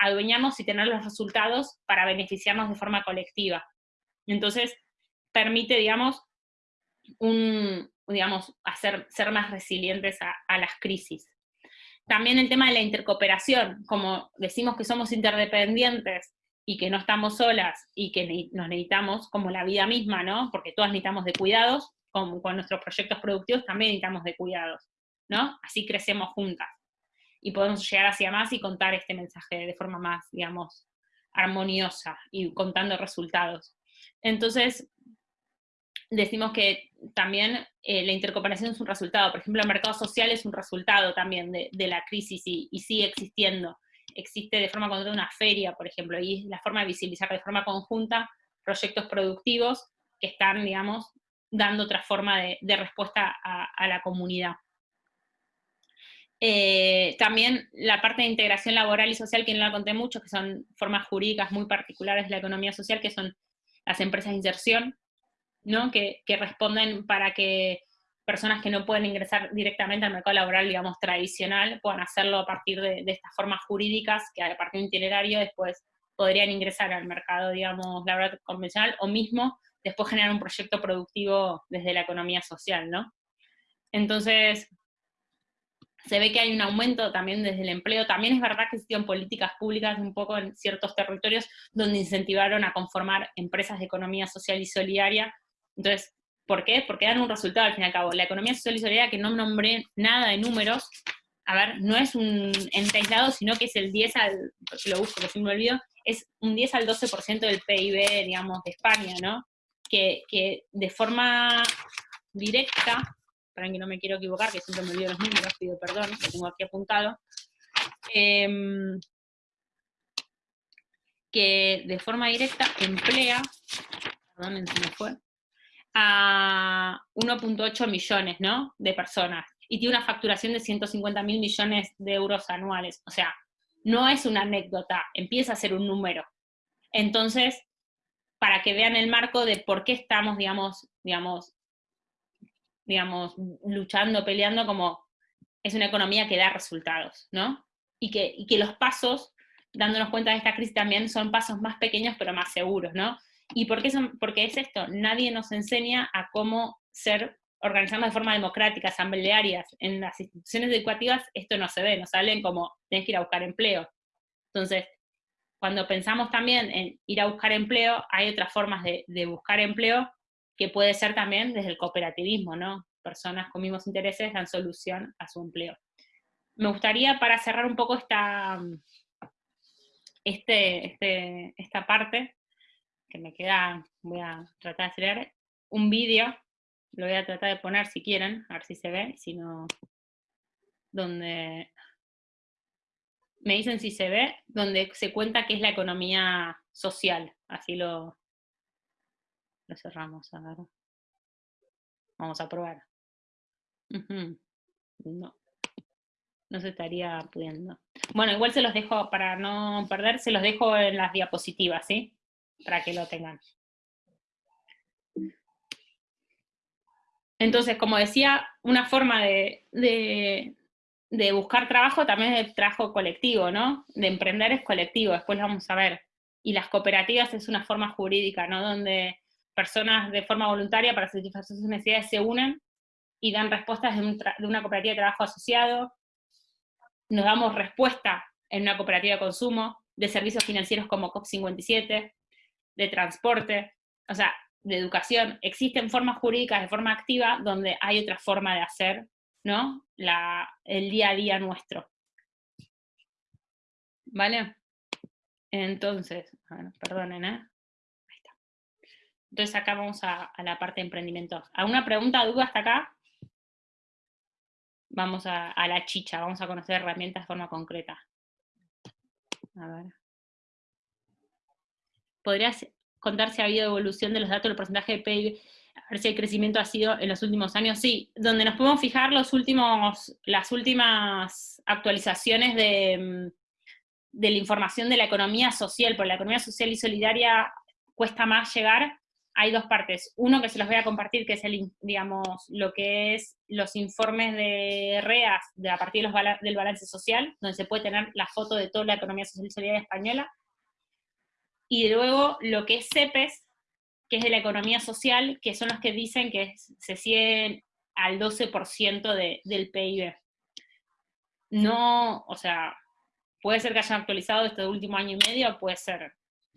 adueñarnos y tener los resultados para beneficiarnos de forma colectiva. Entonces, permite, digamos, un, digamos, ser más resilientes a, las crisis. También el tema de la intercooperación, como decimos que somos interdependientes y que no estamos solas y que nos necesitamos, como la vida misma, ¿no? Porque todas necesitamos de cuidados, con nuestros proyectos productivos también necesitamos de cuidados, ¿no? Así crecemos juntas y podemos llegar hacia más y contar este mensaje de forma más, digamos, armoniosa y contando resultados. Entonces, decimos que también eh, la intercooperación es un resultado, por ejemplo, el mercado social es un resultado también de, la crisis y, sigue existiendo. Existe de forma conjunta una feria, por ejemplo, y la forma de visibilizar de forma conjunta proyectos productivos que están, digamos, dando otra forma de, respuesta a la comunidad. Eh, también la parte de integración laboral y social, que no la conté mucho, que son formas jurídicas muy particulares de la economía social, que son las empresas de inserción, ¿no? que, responden para que personas que no pueden ingresar directamente al mercado laboral, digamos, tradicional, puedan hacerlo a partir de, estas formas jurídicas, que a partir de un itinerario después podrían ingresar al mercado, digamos, laboral convencional, o mismo después generar un proyecto productivo desde la economía social, ¿no? Entonces, se ve que hay un aumento también desde el empleo. También es verdad que existieron políticas públicas un poco en ciertos territorios donde incentivaron a conformar empresas de economía social y solidaria. Entonces, ¿por qué? Porque dan un resultado al fin y al cabo. La economía social y solidaria, que no nombré nada de números, a ver, no es un ente aislado, sino que es el 10 al, lo busco, que si me olvido, es un 10 al 12% del PIB, digamos, de España, ¿no? Que, que de forma directa, para que no me quiero equivocar, que siempre me olvido los números, pido perdón, lo tengo aquí apuntado, em, que de forma directa emplea, a 1.8 millones, ¿no? De personas. Y tiene una facturación de 150 mil millones de euros anuales. O sea, no es una anécdota, empieza a ser un número. Entonces, para que vean el marco de por qué estamos, digamos, digamos, digamos, luchando, peleando, como es una economía que da resultados, ¿no? Y que, y que los pasos, dándonos cuenta de esta crisis también, son pasos más pequeños pero más seguros, ¿no? ¿Y por qué, son, porque es esto? Nadie nos enseña a cómo ser, organizando de forma democrática, asamblearias. En las instituciones educativas esto no se ve, nos salen como, tienes que ir a buscar empleo. Entonces, cuando pensamos también en ir a buscar empleo, hay otras formas de, de buscar empleo que puede ser también desde el cooperativismo, ¿no? Personas con mismos intereses dan solución a su empleo. Me gustaría, para cerrar un poco esta, este, este, esta parte, que me queda, voy a tratar de acelerar, un vídeo, lo voy a tratar de poner si quieren, a ver si se ve, si no, donde, me dicen si se ve, donde se cuenta qué es la economía social, así lo, lo cerramos, a ver. Vamos a probar. No. No se estaría pudiendo. Bueno, igual se los dejo, para no perder, se los dejo en las diapositivas, ¿sí? para que lo tengan. Entonces, como decía, una forma de, buscar trabajo también es el trabajo colectivo, ¿no? De emprender es colectivo, después lo vamos a ver. Y las cooperativas es una forma jurídica, ¿no? Donde personas de forma voluntaria para satisfacer sus necesidades se unen y dan respuestas de, una cooperativa de trabajo asociado. Nos damos respuesta en una cooperativa de consumo, de servicios financieros como COP57, de transporte, o sea, de educación, existen formas jurídicas de forma activa donde hay otra forma de hacer, ¿no? El día a día nuestro. ¿Vale? Entonces, bueno, perdonen, ¿eh? Entonces acá vamos a, la parte de emprendimiento. ¿Alguna pregunta, duda hasta acá? Vamos a, la chicha, vamos a conocer herramientas de forma concreta. A ver. ¿Podrías contar si ha habido evolución de los datos del porcentaje de PIB? A ver si el crecimiento ha sido en los últimos años. Sí, donde nos podemos fijar los últimos, las últimas actualizaciones de, mm, de la información de la economía social, porque la economía social y solidaria cuesta más llegar, hay dos partes. Uno que se los voy a compartir, que es el, digamos, lo que es los informes de REAS de, a partir de los, del balance social, donde se puede tener la foto de toda la economía social y solidaria española, y luego lo que es CEPES, que es de la economía social, que son los que dicen que se siguen al 12% de, del PIB. No, o sea, puede ser que hayan actualizado este último año y medio, puede ser,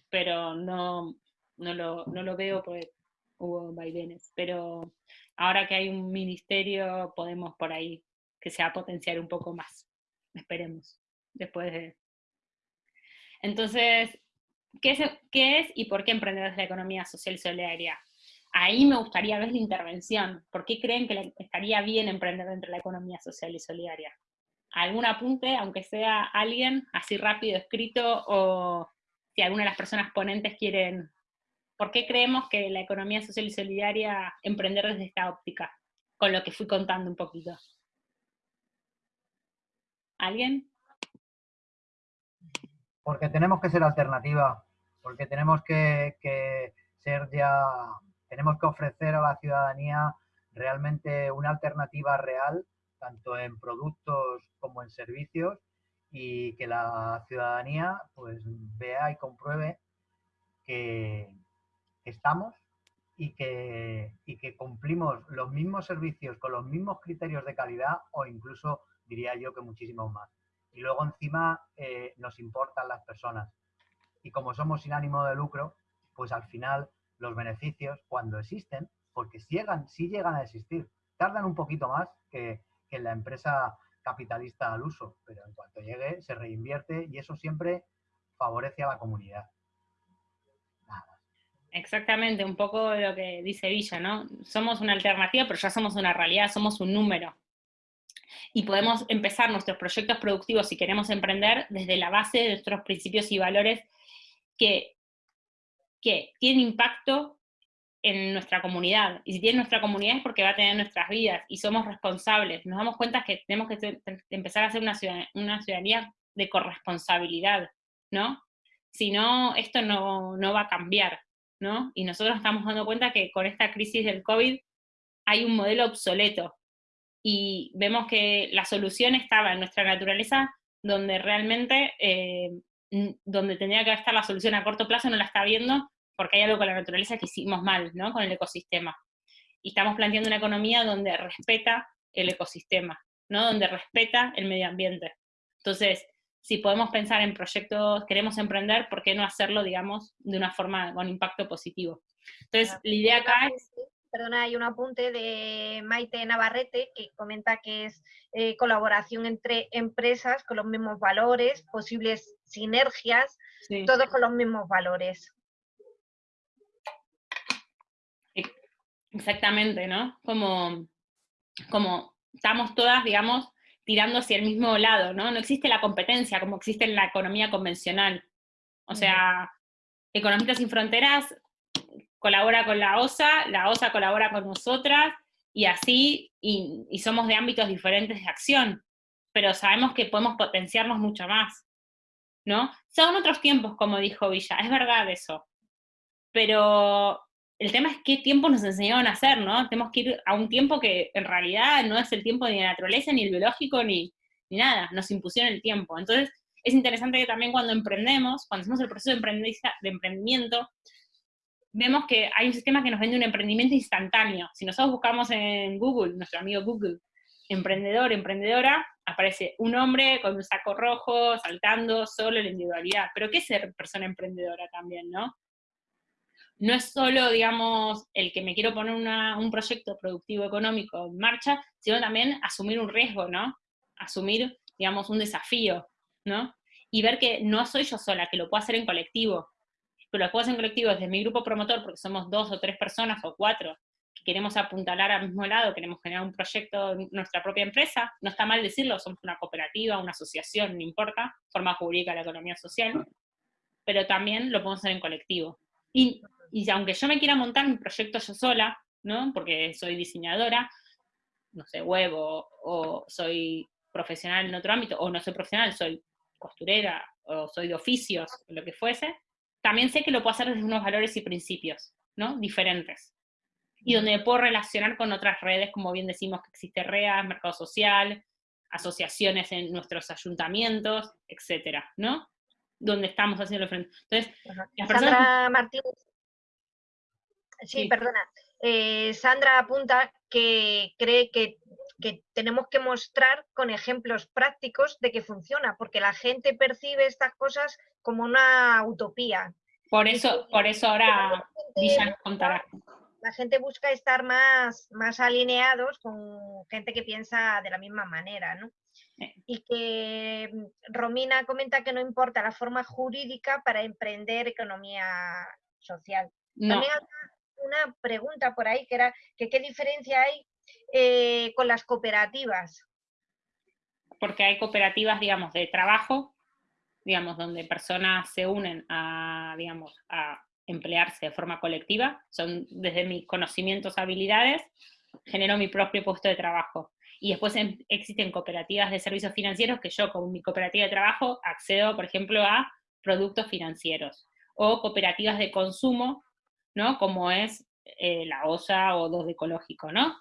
pero no, no, lo, no lo veo porque hubo vaivenes. Pero ahora que hay un ministerio, podemos por ahí que se va a potenciar un poco más. Esperemos, después de... Entonces, ¿Qué es, y por qué emprender la economía social y solidaria? Ahí me gustaría ver la intervención. ¿Por qué creen que estaría bien emprender dentro de la economía social y solidaria? ¿Algún apunte, aunque sea alguien, así rápido escrito, o si alguna de las personas ponentes quieren... ¿Por qué creemos que la economía social y solidaria emprender desde esta óptica? Con lo que fui contando un poquito. ¿Alguien? porque tenemos que ser alternativa, porque tenemos que, ser ya, tenemos que ofrecer a la ciudadanía realmente una alternativa real, tanto en productos como en servicios, y que la ciudadanía pues vea y compruebe que estamos y que, y que cumplimos los mismos servicios con los mismos criterios de calidad o incluso diría yo que muchísimo más y luego encima eh, nos importan las personas. Y como somos sin ánimo de lucro, pues al final los beneficios, cuando existen, porque si llegan, si llegan a existir, tardan un poquito más que, que la empresa capitalista al uso, pero en cuanto llegue se reinvierte y eso siempre favorece a la comunidad. Exactamente, un poco lo que dice Villa, ¿no? Somos una alternativa, pero ya somos una realidad, somos un número. Y podemos empezar nuestros proyectos productivos si queremos emprender desde la base de nuestros principios y valores que, que tienen impacto en nuestra comunidad. Y si tiene nuestra comunidad es porque va a tener nuestras vidas y somos responsables. Nos damos cuenta que tenemos que empezar a hacer una ciudadanía, una ciudadanía de corresponsabilidad, ¿no? Si no, esto no, no va a cambiar. Y nosotros estamos dando cuenta que con esta crisis del COVID hay un modelo obsoleto y vemos que la solución estaba en nuestra naturaleza donde realmente, eh, donde tendría que estar la solución a corto plazo no la está viendo porque hay algo con la naturaleza que hicimos mal, ¿no? Con el ecosistema. Y estamos planteando una economía donde respeta el ecosistema, ¿no? Donde respeta el medio ambiente. Entonces, si podemos pensar en proyectos, queremos emprender, ¿por qué no hacerlo, digamos, de una forma con impacto positivo? Entonces, la idea acá es... Perdona, hay un apunte de Maite Navarrete que comenta que es eh, colaboración entre empresas con los mismos valores, posibles sinergias, todos con los mismos valores. Exactamente, ¿no? Como, como estamos todas, digamos, tirando hacia el mismo lado, ¿no? No existe la competencia como existe en la economía convencional. O sea, Economistas sin Fronteras colabora con la OSA, la OSA colabora con nosotras, y así, y, somos de ámbitos diferentes de acción, pero sabemos que podemos potenciarnos mucho más, ¿no? Son otros tiempos, como dijo Villa, es verdad eso, pero el tema es qué tiempo nos enseñaron a hacer, ¿no? Tenemos que ir a un tiempo que en realidad no es el tiempo ni de la naturaleza, ni el biológico, ni, nada, nos impusieron el tiempo. Entonces, es interesante que también cuando emprendemos, cuando hacemos el proceso de, de emprendimiento, vemos que hay un sistema que nos vende un emprendimiento instantáneo. Si nosotros buscamos en Google, nuestro amigo Google, emprendedor, emprendedora, aparece un hombre con un saco rojo, saltando, solo la individualidad. Pero ¿qué es ser persona emprendedora también, no? No es solo, digamos, el que me quiero poner un proyecto productivo económico en marcha, sino también asumir un riesgo, ¿no? Asumir, digamos, un desafío, ¿no? Y ver que no soy yo sola, que lo puedo hacer en colectivo, que lo puedo hacer en colectivo desde mi grupo promotor, porque somos dos o tres personas o cuatro, que queremos apuntalar al mismo lado, queremos generar un proyecto en nuestra propia empresa, no está mal decirlo, somos una cooperativa, una asociación, no importa, forma jurídica de la economía social, pero también lo podemos hacer en colectivo. Y y aunque yo me quiera montar mi proyecto yo sola, ¿no? Porque soy diseñadora, no sé, web, o, soy profesional en otro ámbito, o no soy profesional, soy costurera, o soy de oficios, lo que fuese, también sé que lo puedo hacer desde unos valores y principios, ¿no? Diferentes. Y donde me puedo relacionar con otras redes, como bien decimos que existe REA, Mercado Social, asociaciones en nuestros ayuntamientos, etcétera, ¿no? Donde estamos haciendo frente. Entonces, Sandra Martínez Sí, perdona. Eh, Sandra apunta que cree que, tenemos que mostrar con ejemplos prácticos de que funciona, porque la gente percibe estas cosas como una utopía. Por eso, por eso ahora Villa contará. La gente busca estar más, más alineados con gente que piensa de la misma manera, ¿no? Y que mm, Romina comenta que no importa la forma jurídica para emprender economía social. No una pregunta por ahí que era que qué diferencia hay eh, con las cooperativas. Porque hay cooperativas, digamos, de trabajo, digamos, donde personas se unen a, digamos, a emplearse de forma colectiva, son desde mis conocimientos, habilidades, genero mi propio puesto de trabajo. Y después existen cooperativas de servicios financieros que yo con mi cooperativa de trabajo accedo, por ejemplo, a productos financieros. O cooperativas de consumo ¿no? Como es eh, la OSA o dos de ecológico, ¿no?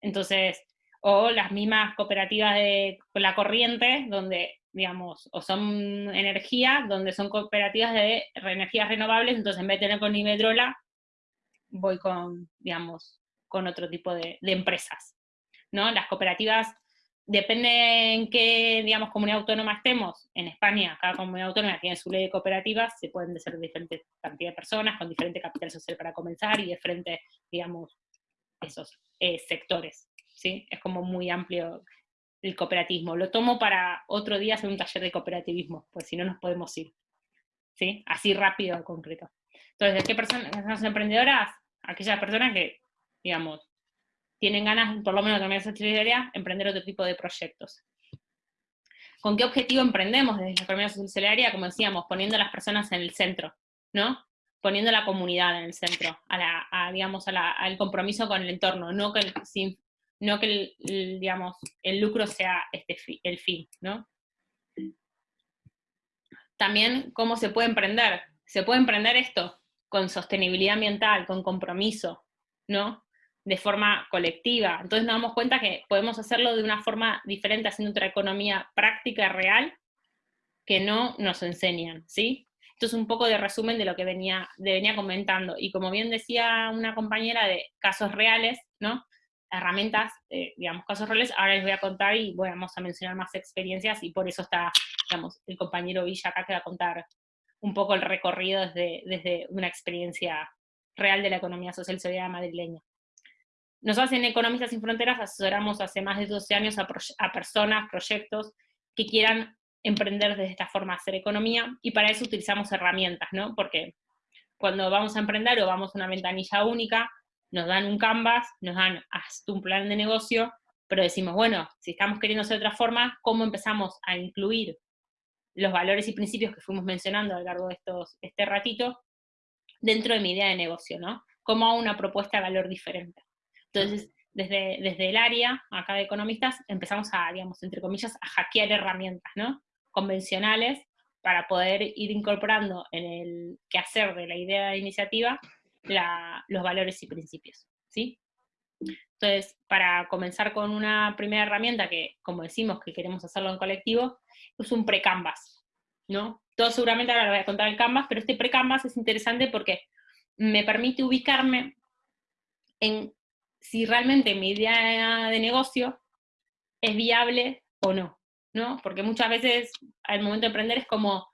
Entonces, o las mismas cooperativas de la corriente, donde, digamos, o son energía, donde son cooperativas de energías renovables, entonces en vez de tener con Iberdrola, voy con, digamos, con otro tipo de, de empresas, ¿no? Las cooperativas Depende en qué, digamos, comunidad autónoma estemos. En España, cada comunidad autónoma tiene su ley de cooperativas, se pueden ser diferentes cantidad de personas, con diferente capital social para comenzar y de frente, digamos, esos eh, sectores, ¿sí? Es como muy amplio el cooperativismo. Lo tomo para otro día hacer un taller de cooperativismo, pues si no nos podemos ir. ¿Sí? Así rápido, concreto. Entonces, ¿de qué personas son emprendedoras? Aquellas personas que, digamos, tienen ganas, por lo menos de esa solidaria, emprender otro tipo de proyectos. ¿Con qué objetivo emprendemos desde la economía solidaria? Como decíamos, poniendo a las personas en el centro, ¿no? Poniendo a la comunidad en el centro, a la, digamos, al compromiso con el entorno, no que, el, no que digamos, el lucro sea este el fin, ¿no? También, ¿cómo se puede emprender? Se puede emprender esto con sostenibilidad ambiental, con compromiso, ¿no? De forma colectiva. Entonces nos damos cuenta que podemos hacerlo de una forma diferente, haciendo otra economía práctica, real, que no nos enseñan, ¿sí? Esto es un poco de resumen de lo que venía, venía comentando. Y como bien decía una compañera de casos reales, ¿no? Herramientas, eh, digamos, casos reales, ahora les voy a contar y vamos a mencionar más experiencias y por eso está, el compañero Villa acá que va a contar un poco el recorrido desde, desde una experiencia real de la economía social solidaria madrileña. Nosotros en Economistas Sin Fronteras asesoramos hace más de 12 años a, personas, proyectos que quieran emprender de esta forma hacer economía, y para eso utilizamos herramientas, ¿no? Porque cuando vamos a emprender o vamos a una ventanilla única, nos dan un canvas, nos dan hasta un plan de negocio, pero decimos, bueno, si estamos queriendo hacer otra forma, ¿cómo empezamos a incluir los valores y principios que fuimos mencionando a lo largo de estos, este ratito dentro de mi idea de negocio, ¿no? ¿Cómo hago una propuesta de valor diferente? Entonces, desde, desde el área, acá de economistas, empezamos a, digamos, entre comillas, a hackear herramientas, ¿no? Convencionales para poder ir incorporando en el quehacer de la idea de iniciativa los valores y principios, ¿sí? Entonces, para comenzar con una primera herramienta que, como decimos, que queremos hacerlo en colectivo, es un pre-canvas, ¿no? Todo seguramente ahora lo voy a contar el canvas, pero este pre-canvas es interesante porque me permite ubicarme en si realmente mi idea de negocio es viable o no, ¿no? Porque muchas veces al momento de emprender es como,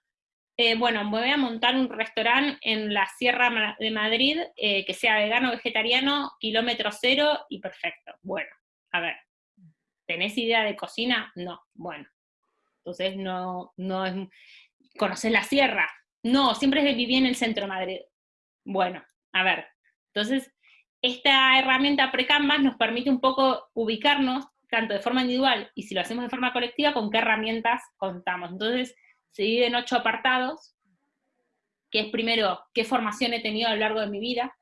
eh, bueno, voy a montar un restaurante en la Sierra de Madrid eh, que sea vegano, vegetariano, kilómetro cero y perfecto. Bueno, a ver, ¿tenés idea de cocina? No, bueno. Entonces no, no es... ¿Conoces la sierra? No, siempre viví en el centro de Madrid. Bueno, a ver, entonces esta herramienta pre-Canvas nos permite un poco ubicarnos, tanto de forma individual y si lo hacemos de forma colectiva, con qué herramientas contamos. Entonces, se divide en ocho apartados, que es primero, qué formación he tenido a lo largo de mi vida,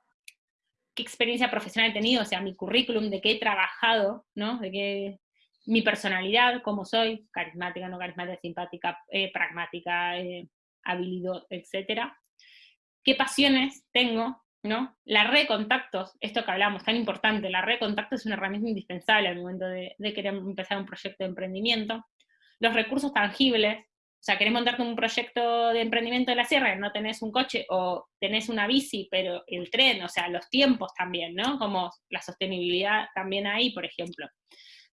qué experiencia profesional he tenido, o sea, mi currículum, de qué he trabajado, ¿no? De qué, mi personalidad, cómo soy, carismática, no carismática, simpática, eh, pragmática, eh, habilidad, etcétera. ¿Qué pasiones tengo? ¿No? La red de contactos, esto que hablamos, tan importante, la red de contactos es una herramienta indispensable al momento de, querer empezar un proyecto de emprendimiento. Los recursos tangibles, o sea, querés montarte un proyecto de emprendimiento de la sierra, no tenés un coche o tenés una bici, pero el tren, o sea, los tiempos también, ¿no? Como la sostenibilidad también ahí, por ejemplo.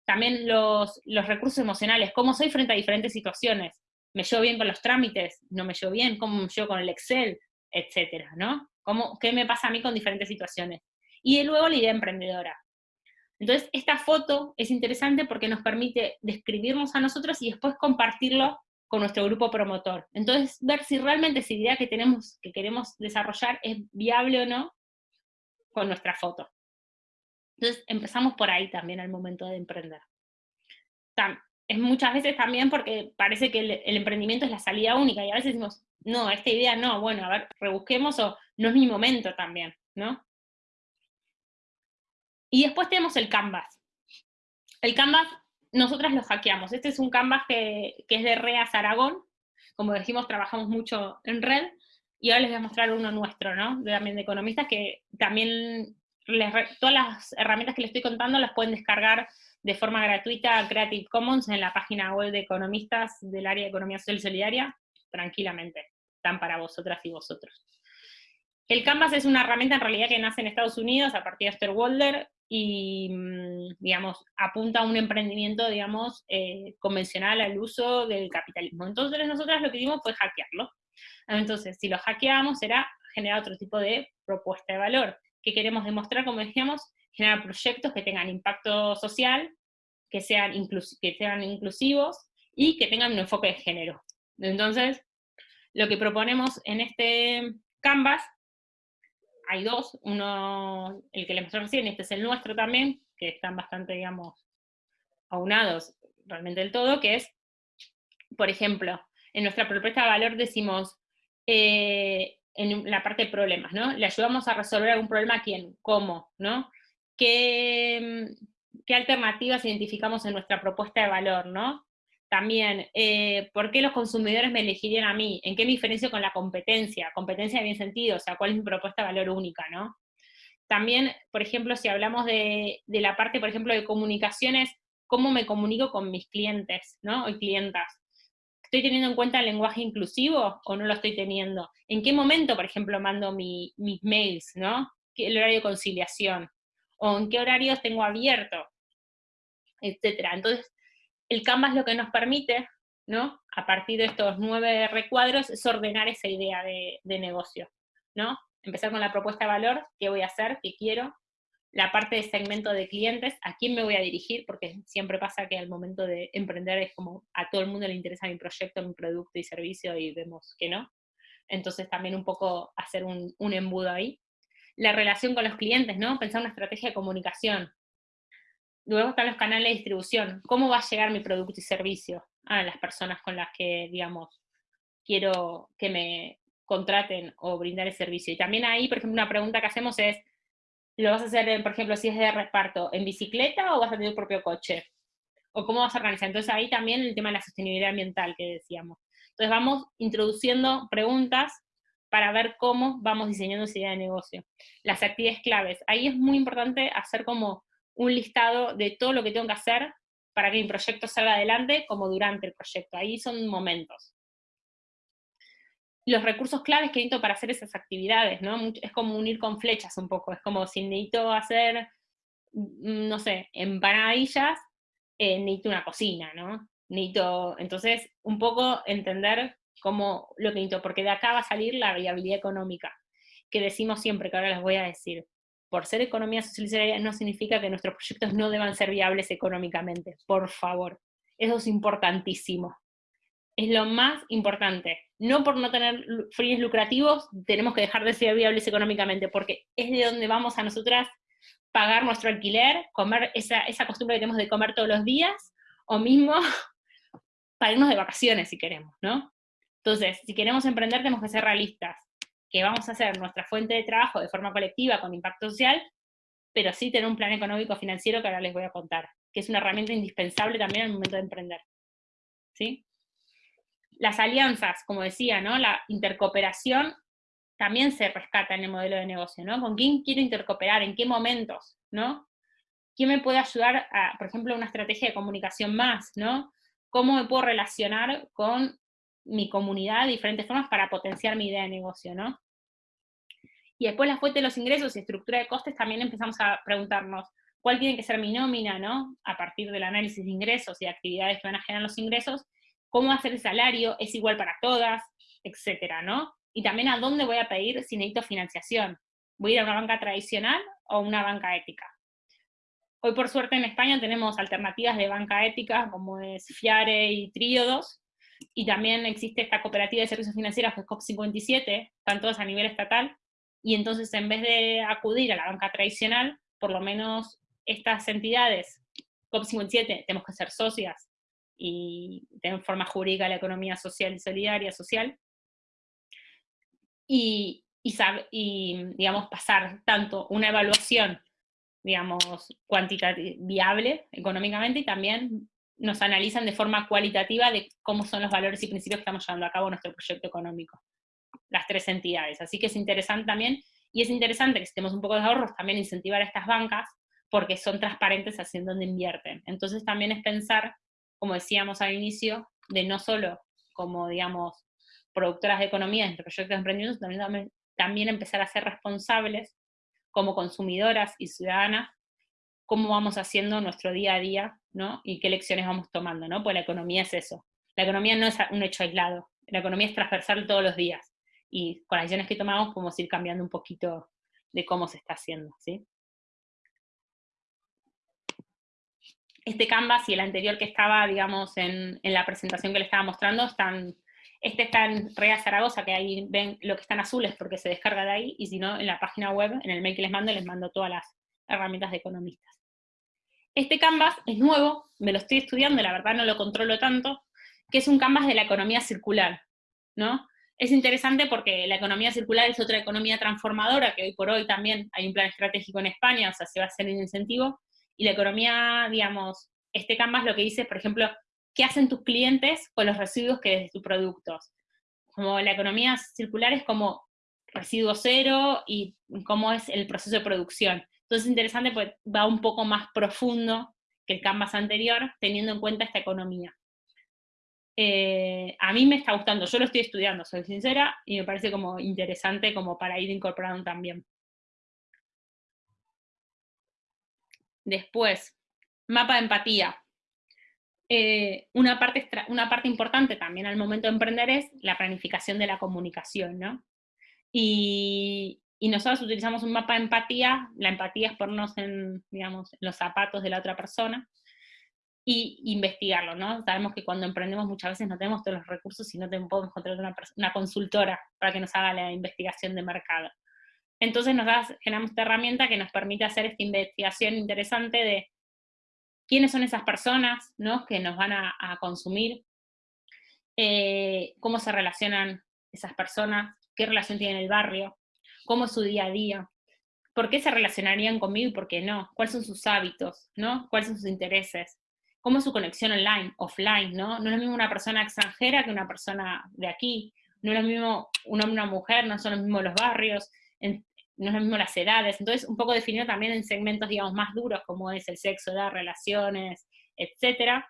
También los, los recursos emocionales, cómo soy frente a diferentes situaciones. ¿Me llevo bien con los trámites? ¿No me llevo bien? ¿Cómo me llevo con el Excel? Etcétera, ¿no? ¿Qué me pasa a mí con diferentes situaciones? Y luego la idea emprendedora. Entonces, esta foto es interesante porque nos permite describirnos a nosotros y después compartirlo con nuestro grupo promotor. Entonces, ver si realmente esa idea que tenemos, que queremos desarrollar es viable o no con nuestra foto. Entonces, empezamos por ahí también al momento de emprender. Es muchas veces también porque parece que el, el emprendimiento es la salida única, y a veces decimos, no, esta idea no, bueno, a ver, rebusquemos o no es mi momento también, ¿no? Y después tenemos el Canvas. El Canvas, nosotras lo hackeamos. Este es un Canvas que, es de REAS Aragón. Como dijimos, trabajamos mucho en red. Y ahora les voy a mostrar uno nuestro, ¿no? De, también de economistas, que también todas las herramientas que les estoy contando las pueden descargar de forma gratuita a Creative Commons en la página web de economistas del área de economía social y solidaria, tranquilamente. Están para vosotras y vosotros. El Canvas es una herramienta en realidad que nace en Estados Unidos a partir de Esther Walder y, mm, digamos, apunta a un emprendimiento, digamos, eh, convencional al uso del capitalismo. Entonces nosotros lo que hicimos fue hackearlo. Entonces, si lo hackeamos, será generar otro tipo de propuesta de valor. que queremos demostrar? Como decíamos, generar proyectos que tengan impacto social, que sean, que sean inclusivos y que tengan un enfoque de género. Entonces, lo que proponemos en este Canvas, hay dos, uno, el que les mostré recién, este es el nuestro también, que están bastante, digamos, aunados realmente del todo, que es, por ejemplo, en nuestra propuesta de valor decimos, eh, en la parte de problemas, ¿no? Le ayudamos a resolver algún problema a quién, cómo, ¿no? ¿Qué, qué alternativas identificamos en nuestra propuesta de valor, ¿no? También, eh, ¿por qué los consumidores me elegirían a mí? ¿En qué me diferencio con la competencia? Competencia en bien sentido, o sea, ¿cuál es mi propuesta de valor única, no? También, por ejemplo, si hablamos de, de la parte, por ejemplo, de comunicaciones, ¿cómo me comunico con mis clientes, no? O clientas. ¿Estoy teniendo en cuenta el lenguaje inclusivo o no lo estoy teniendo? ¿En qué momento, por ejemplo, mando mis mails, no? ¿El horario de conciliación? ¿O en qué horarios tengo abierto? Etcétera. Entonces, el Canvas lo que nos permite, ¿no? A partir de estos nueve recuadros, es ordenar esa idea de, negocio, ¿no? Empezar con la propuesta de valor, qué voy a hacer, qué quiero, la parte de segmento de clientes, a quién me voy a dirigir, porque siempre pasa que al momento de emprender es como a todo el mundo le interesa mi proyecto, mi producto y servicio y vemos que no. Entonces también un poco hacer un, un embudo ahí. La relación con los clientes, ¿no? Pensar una estrategia de comunicación, Luego están los canales de distribución. ¿Cómo va a llegar mi producto y servicio a las personas con las que, digamos, quiero que me contraten o brindar el servicio? Y también ahí, por ejemplo, una pregunta que hacemos es, ¿lo vas a hacer, por ejemplo, si es de reparto, en bicicleta o vas a tener tu propio coche? ¿O cómo vas a organizar? Entonces ahí también el tema de la sostenibilidad ambiental que decíamos. Entonces vamos introduciendo preguntas para ver cómo vamos diseñando esa idea de negocio. Las actividades claves. Ahí es muy importante hacer como un listado de todo lo que tengo que hacer para que mi proyecto salga adelante, como durante el proyecto. Ahí son momentos. Los recursos claves que necesito para hacer esas actividades, ¿no? Es como unir con flechas un poco, es como si necesito hacer, mm, no sé, empanadillas, eh, necesito una cocina, ¿no? Necesito, entonces, un poco entender cómo lo que necesito, porque de acá va a salir la viabilidad económica, que decimos siempre, que ahora les voy a decir por ser economía social y solidaria no significa que nuestros proyectos no deban ser viables económicamente, por favor. Eso es importantísimo. Es lo más importante. No por no tener fines lucrativos tenemos que dejar de ser viables económicamente, porque es de donde vamos a nosotras pagar nuestro alquiler, comer esa, costumbre que tenemos de comer todos los días, o mismo *laughs* para irnos de vacaciones si queremos, ¿no? Entonces, si queremos emprender tenemos que ser realistas que vamos a hacer nuestra fuente de trabajo de forma colectiva con impacto social, pero sí tener un plan económico financiero que ahora les voy a contar, que es una herramienta indispensable también al momento de emprender. ¿Sí? Las alianzas, como decía, ¿no? La intercooperación también se rescata en el modelo de negocio, ¿no? ¿Con quién quiero intercooperar? ¿En qué momentos? ¿No? ¿Quién me puede ayudar a, por ejemplo, una estrategia de comunicación más, ¿no? ¿Cómo me puedo relacionar con mi comunidad de diferentes formas para potenciar mi idea de negocio, ¿no? Y después la fuente de los ingresos y estructura de costes también empezamos a preguntarnos, ¿cuál tiene que ser mi nómina, no? A partir del análisis de ingresos y actividades que van a generar los ingresos, ¿cómo hacer el salario? ¿Es igual para todas? Etcétera, ¿no? Y también a dónde voy a pedir si necesito financiación. ¿Voy a ir a una banca tradicional o una banca ética? Hoy por suerte en España tenemos alternativas de banca ética como es Fiare y Tríodos, y también existe esta cooperativa de servicios financieros que es COP57, están todos a nivel estatal, y entonces en vez de acudir a la banca tradicional, por lo menos estas entidades, COP57, tenemos que ser socias y tener forma jurídica la economía social y solidaria, social, y, y, y digamos, pasar tanto una evaluación, digamos, viable económicamente, y también nos analizan de forma cualitativa de cómo son los valores y principios que estamos llevando a cabo en nuestro proyecto económico, las tres entidades. Así que es interesante también, y es interesante que si tenemos un poco de ahorros, también incentivar a estas bancas, porque son transparentes haciendo donde invierten. Entonces también es pensar, como decíamos al inicio, de no solo como, digamos, productoras de economía en proyectos de emprendimiento, también, también empezar a ser responsables como consumidoras y ciudadanas cómo vamos haciendo nuestro día a día, ¿no? Y qué lecciones vamos tomando, ¿no? Pues la economía es eso. La economía no es un hecho aislado, la economía es transversal todos los días. Y con las decisiones que tomamos podemos ir cambiando un poquito de cómo se está haciendo, ¿sí? este Canvas y el anterior que estaba, digamos, en, la presentación que le estaba mostrando, están, este está en Rea Zaragoza, que ahí ven lo que están azules porque se descarga de ahí, y si no, en la página web, en el mail que les mando, les mando todas las herramientas de economistas. Este Canvas es nuevo, me lo estoy estudiando, la verdad no lo controlo tanto, que es un Canvas de la economía circular, ¿no? Es interesante porque la economía circular es otra economía transformadora, que hoy por hoy también hay un plan estratégico en España, o sea, se va a hacer un incentivo, y la economía, digamos, este Canvas lo que dice, por ejemplo, ¿qué hacen tus clientes con los residuos que de tus productos? Como la economía circular es como residuo cero y cómo es el proceso de producción. Entonces es interesante porque va un poco más profundo que el Canvas anterior, teniendo en cuenta esta economía. Eh, a mí me está gustando, yo lo estoy estudiando, soy sincera, y me parece como interesante como para ir incorporando también. Después, mapa de empatía. Eh, una, parte una parte importante también al momento de emprender es la planificación de la comunicación, ¿no? Y, y nosotros utilizamos un mapa de empatía, la empatía es ponernos en, digamos, los zapatos de la otra persona, y investigarlo, ¿no? Sabemos que cuando emprendemos muchas veces no tenemos todos los recursos y no podemos encontrar una, una, consultora para que nos haga la investigación de mercado. Entonces nos generamos esta herramienta que nos permite hacer esta investigación interesante de quiénes son esas personas ¿no? que nos van a, consumir, eh, cómo se relacionan esas personas, qué relación tienen el barrio, cómo es su día a día, por qué se relacionarían conmigo y por qué no, cuáles son sus hábitos, ¿no? cuáles son sus intereses, cómo es su conexión online, offline, ¿no? No es lo mismo una persona extranjera que una persona de aquí, no es lo mismo un hombre y una mujer, no son los mismos los barrios, no es lo mismo las edades, entonces un poco definido también en segmentos, digamos, más duros, como es el sexo, edad, relaciones, etcétera,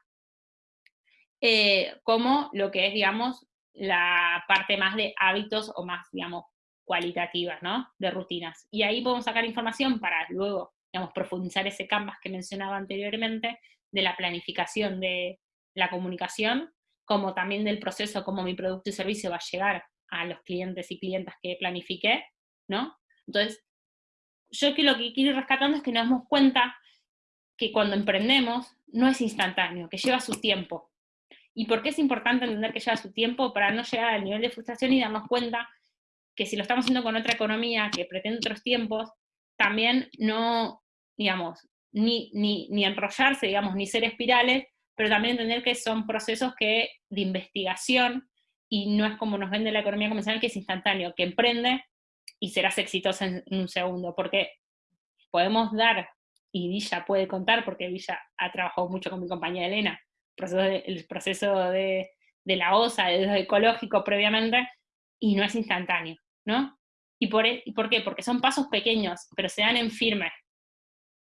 eh, como lo que es, digamos, la parte más de hábitos o más, digamos, cualitativas, ¿no? De rutinas. Y ahí podemos sacar información para luego, digamos, profundizar ese canvas que mencionaba anteriormente, de la planificación de la comunicación, como también del proceso, como mi producto y servicio va a llegar a los clientes y clientas que planifiqué, ¿no? Entonces, yo que lo que quiero ir rescatando es que nos damos cuenta que cuando emprendemos no es instantáneo, que lleva su tiempo. ¿Y por qué es importante entender que lleva su tiempo? Para no llegar al nivel de frustración y darnos cuenta que si lo estamos haciendo con otra economía que pretende otros tiempos, también no, digamos, ni, ni, enrollarse, digamos, ni ser espirales, pero también entender que son procesos que, de investigación y no es como nos vende la economía convencional que es instantáneo, que emprende y serás exitoso en, un segundo, porque podemos dar, y Villa puede contar, porque Villa ha trabajado mucho con mi compañera Elena, el proceso de, la OSA, de ecológico previamente, y no es instantáneo, ¿no? ¿Y por, e, ¿Y por qué? Porque son pasos pequeños, pero se dan en firme,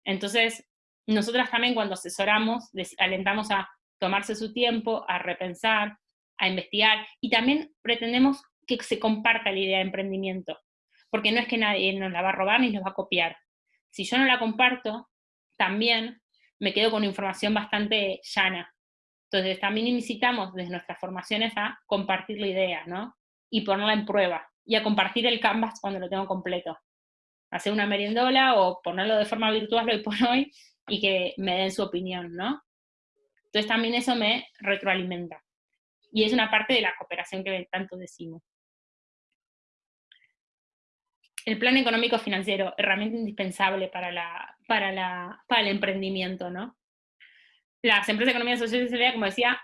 entonces, nosotras también cuando asesoramos, alentamos a tomarse su tiempo, a repensar, a investigar, y también pretendemos que se comparta la idea de emprendimiento, porque no es que nadie nos la va a robar ni nos va a copiar. Si yo no la comparto, también me quedo con información bastante llana. Entonces también incitamos desde nuestras formaciones a compartir la idea, ¿no? Y ponerla en prueba, y a compartir el canvas cuando lo tengo completo hacer una meriendola o ponerlo de forma virtual hoy por hoy y que me den su opinión, ¿no? Entonces también eso me retroalimenta. Y es una parte de la cooperación que tanto decimos. El plan económico financiero, herramienta indispensable para, la, para, la, para el emprendimiento, ¿no? Las empresas de economía social y solidaria, como decía,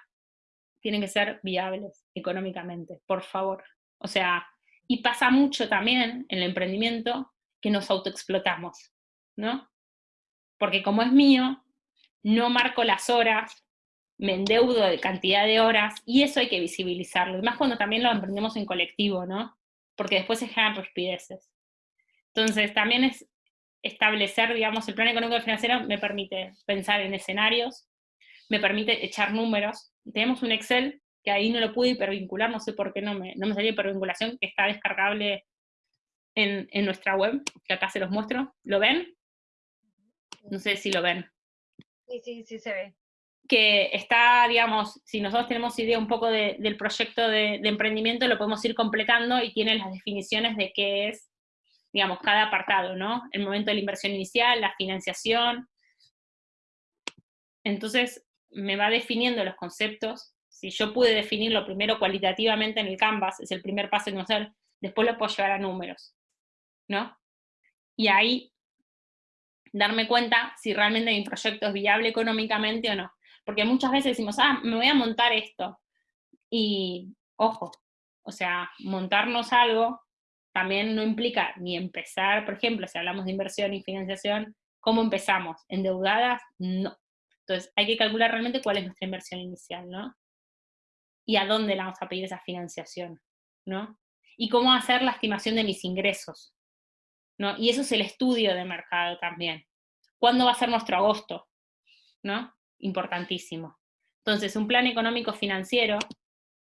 tienen que ser viables económicamente, por favor. O sea, y pasa mucho también en el emprendimiento que nos autoexplotamos, ¿no? Porque como es mío, no marco las horas, me endeudo de cantidad de horas, y eso hay que visibilizarlo, más cuando también lo emprendemos en colectivo, ¿no? Porque después se generan respideces. Entonces, también es establecer, digamos, el plan económico financiero me permite pensar en escenarios, me permite echar números. Tenemos un Excel que ahí no lo pude hipervincular, no sé por qué no me, no me salió hipervinculación, que está descargable en, nuestra web, que acá se los muestro. ¿Lo ven? No sé si lo ven. Sí, sí, sí se ve. Que está, digamos, si nosotros tenemos idea un poco del proyecto de, emprendimiento, lo podemos ir completando y tiene las definiciones de qué es, digamos, cada apartado, ¿no? El momento de la inversión inicial, la financiación, Entonces, me va definiendo los conceptos. Si yo pude definirlo primero cualitativamente en el Canvas, es el primer paso en conocer, después lo puedo llevar a números, ¿no? Y ahí darme cuenta si realmente mi proyecto es viable económicamente o no. Porque muchas veces decimos, ah, me voy a montar esto. Y, ojo, o sea, montarnos algo también no implica ni empezar, por ejemplo, si hablamos de inversión y financiación, ¿cómo empezamos? ¿Endeudadas? No. Entonces, hay que calcular realmente cuál es nuestra inversión inicial, ¿no? Y a dónde la vamos a pedir esa financiación, ¿no? Y cómo hacer la estimación de mis ingresos, ¿no? Y eso es el estudio de mercado también. ¿Cuándo va a ser nuestro agosto? ¿No? Importantísimo. Entonces, un plan económico financiero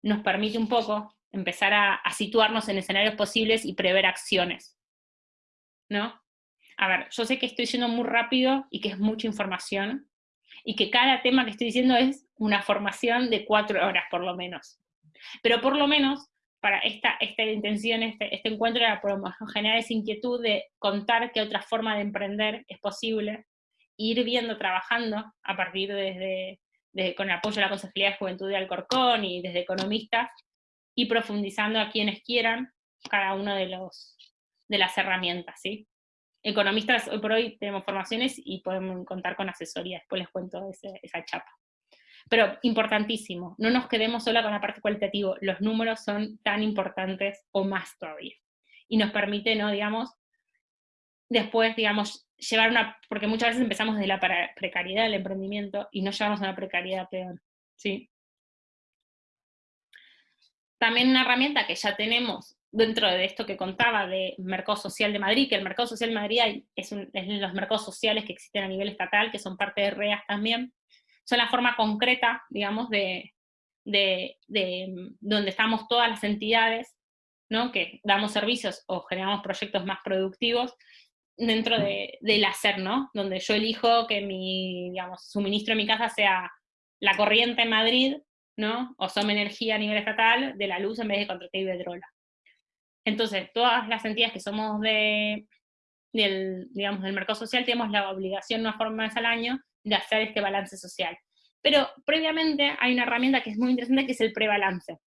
nos permite un poco empezar a, situarnos en escenarios posibles y prever acciones. ¿No? A ver, yo sé que estoy yendo muy rápido y que es mucha información, y que cada tema que estoy diciendo es una formación de cuatro horas por lo menos. Pero por lo menos, para esta, esta intención, este, este encuentro era por generar esa inquietud de contar qué otra forma de emprender es posible, ir viendo, trabajando a partir desde, con el apoyo de la Consejería de Juventud de Alcorcón y desde economistas, y profundizando a quienes quieran cada una de, de las herramientas, ¿sí? Economistas, hoy por hoy tenemos formaciones y podemos contar con asesoría, después les cuento esa chapa. Pero importantísimo, no nos quedemos solo con la parte cualitativa, los números son tan importantes o más todavía. Y nos permite, ¿no? Digamos, después, digamos, llevar una, porque muchas veces empezamos desde la precariedad del emprendimiento y no llevamos a una precariedad peor, ¿sí? También una herramienta que ya tenemos dentro de esto que contaba de Mercado Social de Madrid, que el Mercado Social de Madrid es, los mercados sociales que existen a nivel estatal, que son parte de REAS también, son la forma concreta, digamos, de, de, donde estamos todas las entidades, ¿no? que damos servicios o generamos proyectos más productivos, dentro de, del hacer, ¿no? Donde yo elijo que mi, digamos, suministro en mi casa sea la corriente en Madrid, ¿no? O Some Energía a nivel estatal de la luz en vez de Contrate Iberdrola. Entonces, todas las entidades que somos de, del, digamos, del mercado social tenemos la obligación una forma vez al año de hacer este balance social. Pero previamente hay una herramienta que es muy interesante que es el prebalance,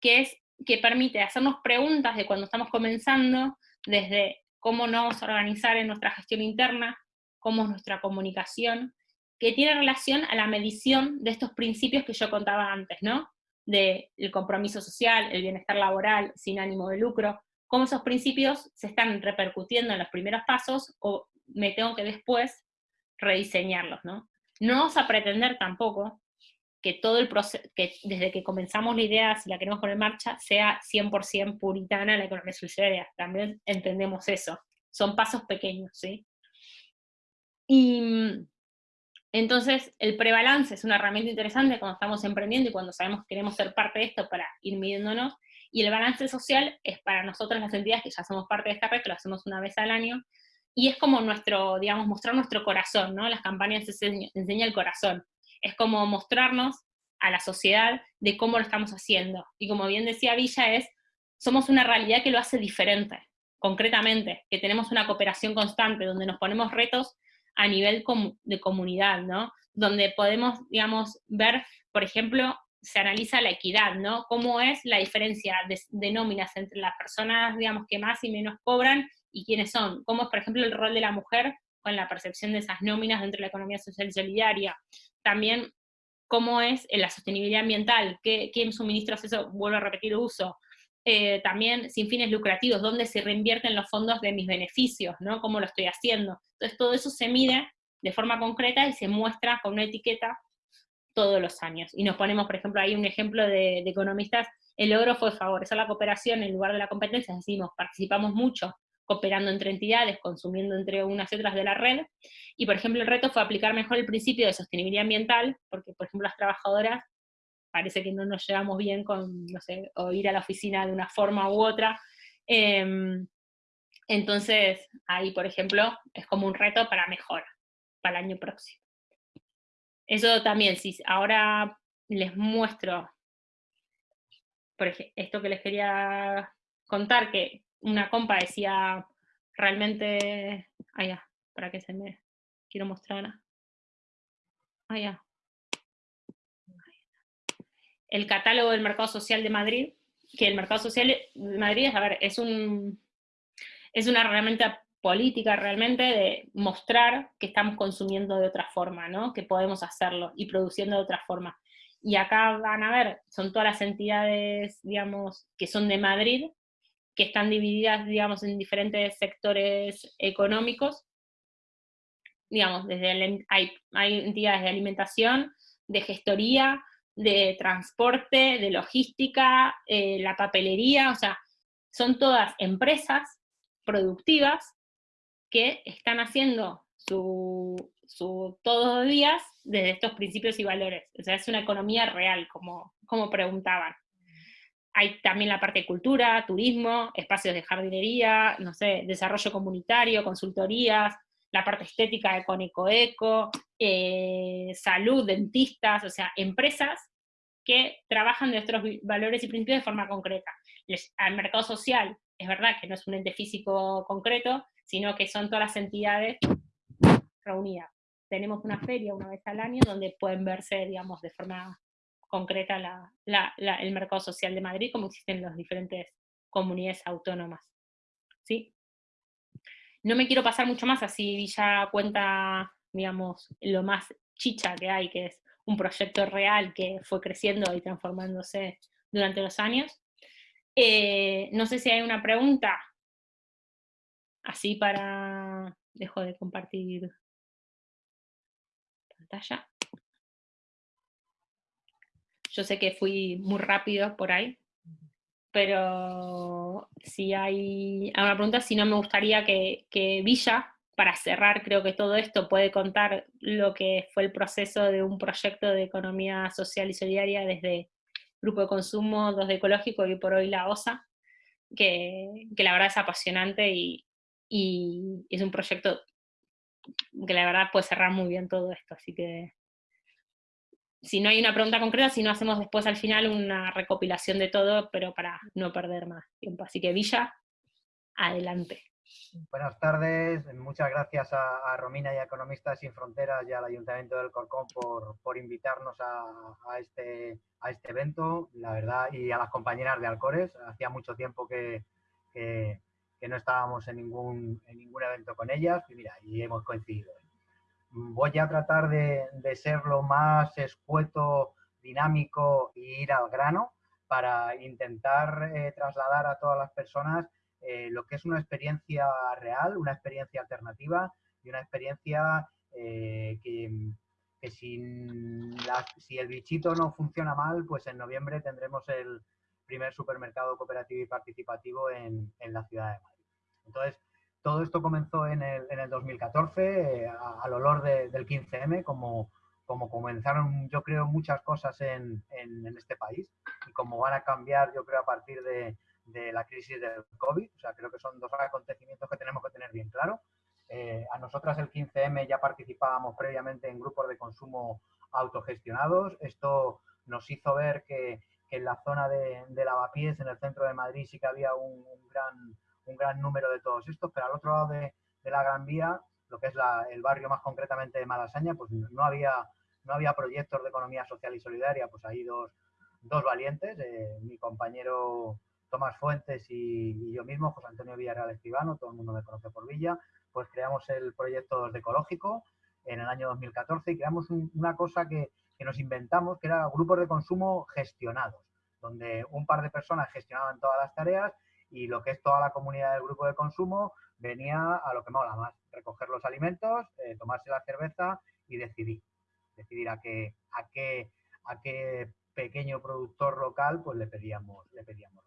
que es que permite hacernos preguntas de cuando estamos comenzando, desde cómo nos vamos a organizar en nuestra gestión interna, cómo es nuestra comunicación, que tiene relación a la medición de estos principios que yo contaba antes, ¿no? Del compromiso social, el bienestar laboral sin ánimo de lucro, cómo esos principios se están repercutiendo en los primeros pasos o me tengo que después rediseñarlos, ¿no? No vamos a pretender tampoco que todo el proceso, que desde que comenzamos la idea, si la queremos poner en marcha, sea 100% puritana la economía solidaria. También entendemos eso. Son pasos pequeños, ¿sí? Y entonces, el prebalance es una herramienta interesante cuando estamos emprendiendo y cuando sabemos que queremos ser parte de esto para ir midiéndonos, y el balance social es para nosotros las entidades que ya somos parte de esta red, que lo hacemos una vez al año, y es como nuestro, digamos, mostrar nuestro corazón, ¿no? Las campañas enseñan enseña el corazón. Es como mostrarnos a la sociedad de cómo lo estamos haciendo. Y como bien decía Villa, es, somos una realidad que lo hace diferente, concretamente, que tenemos una cooperación constante, donde nos ponemos retos a nivel de comunidad, ¿no? Donde podemos, digamos, ver, por ejemplo, se analiza la equidad, ¿no? Cómo es la diferencia de, nóminas entre las personas, digamos, que más y menos cobran y quiénes son. Cómo es, por ejemplo, el rol de la mujer con la percepción de esas nóminas dentro de la economía social y solidaria. También cómo es la sostenibilidad ambiental, qué suministros eso, vuelvo a repetir, uso, eh, también sin fines lucrativos, dónde se reinvierten los fondos de mis beneficios, ¿no? ¿Cómo lo estoy haciendo? Entonces todo eso se mide de forma concreta y se muestra con una etiqueta todos los años. Y nos ponemos, por ejemplo, ahí un ejemplo de, economistas, el logro fue favorecer la cooperación en lugar de la competencia, decimos, participamos mucho cooperando entre entidades, consumiendo entre unas y otras de la red, y por ejemplo el reto fue aplicar mejor el principio de sostenibilidad ambiental, porque por ejemplo las trabajadoras parece que no nos llevamos bien con, no sé, o ir a la oficina de una forma u otra. Em, entonces, ahí, por ejemplo, es como un reto para mejora, para el año próximo. Eso también, si ahora les muestro, por ejemplo, esto que les quería contar, que una compa decía realmente, allá, para que se me quiero mostrar Ah, el catálogo del mercado social de Madrid, que el mercado social de Madrid es, a ver, es, un, es una herramienta política realmente de mostrar que estamos consumiendo de otra forma, ¿no? que podemos hacerlo y produciendo de otra forma. Y acá van a ver, son todas las entidades, digamos, que son de Madrid, que están divididas, digamos, en diferentes sectores económicos. Digamos, desde hay, hay entidades de alimentación, de gestoría, de transporte, de logística, eh, la papelería, o sea, son todas empresas productivas que están haciendo su, su todos los días desde estos principios y valores. O sea, es una economía real, como, como preguntaban. Hay también la parte de cultura, turismo, espacios de jardinería, no sé, desarrollo comunitario, consultorías, la parte estética de Conecoeco, eh, salud, dentistas, o sea, empresas que trabajan nuestros valores y principios de forma concreta. al mercado social, es verdad que no es un ente físico concreto, sino que son todas las entidades reunidas. Tenemos una feria una vez al año donde pueden verse, digamos, de forma concreta el mercado social de Madrid, como existen en las diferentes comunidades autónomas. ¿Sí? No me quiero pasar mucho más, así ya cuenta, digamos, lo más chicha que hay, que es un proyecto real que fue creciendo y transformándose durante los años. Eh, no sé si hay una pregunta, así para... Dejo de compartir pantalla. Yo sé que fui muy rápido por ahí, pero si hay alguna pregunta, si no me gustaría que, que Villa para cerrar, creo que todo esto puede contar lo que fue el proceso de un proyecto de economía social y solidaria desde Grupo de Consumo, Dos de Ecológico y por hoy la OSA, que, la verdad es apasionante y, es un proyecto que la verdad puede cerrar muy bien todo esto, así que si no hay una pregunta concreta, si no hacemos después al final una recopilación de todo, pero para no perder más tiempo. Así que Villa, adelante. Buenas tardes, muchas gracias a, Romina y a Economistas Sin Fronteras y al Ayuntamiento del Corcón por, invitarnos a, este, a este evento, la verdad, y a las compañeras de Alcores. Hacía mucho tiempo que, no estábamos en ningún, en ningún evento con ellas y mira, y hemos coincidido. Voy a tratar de, ser lo más escueto, dinámico e ir al grano para intentar eh, trasladar a todas las personas eh, lo que es una experiencia real, una experiencia alternativa y una experiencia eh, que, si el bichito no funciona mal, pues en noviembre tendremos el primer supermercado cooperativo y participativo en, la ciudad de Madrid. Entonces, todo esto comenzó en el, 2014, eh, al olor del 15M, como, comenzaron, yo creo, muchas cosas en, este país y como van a cambiar, yo creo, a partir de, de la crisis del COVID. O sea, creo que son dos acontecimientos que tenemos que tener bien claro. Eh, a nosotras el 15M ya participábamos previamente en grupos de consumo autogestionados. Esto nos hizo ver que, en la zona de, Lavapiés, en el centro de Madrid, sí que había un, gran, un gran número de todos estos, pero al otro lado de, la Gran Vía, lo que es el barrio más concretamente de Malasaña, pues no había, no había proyectos de economía social y solidaria, pues hay dos, dos valientes. Eh, mi compañero Tomás Fuentes y, yo mismo, José Antonio Villarreal Escribano, todo el mundo me conoce por Villa, pues creamos el proyecto de Ecológico en el año 2014 y creamos una cosa que, nos inventamos, que era grupos de consumo gestionados, donde un par de personas gestionaban todas las tareas y lo que es toda la comunidad del grupo de consumo venía a lo que mola más, recoger los alimentos, eh, tomarse la cerveza y decidir. Decidir a qué, a qué, a qué pequeño productor local pues le pedíamos, le pedíamos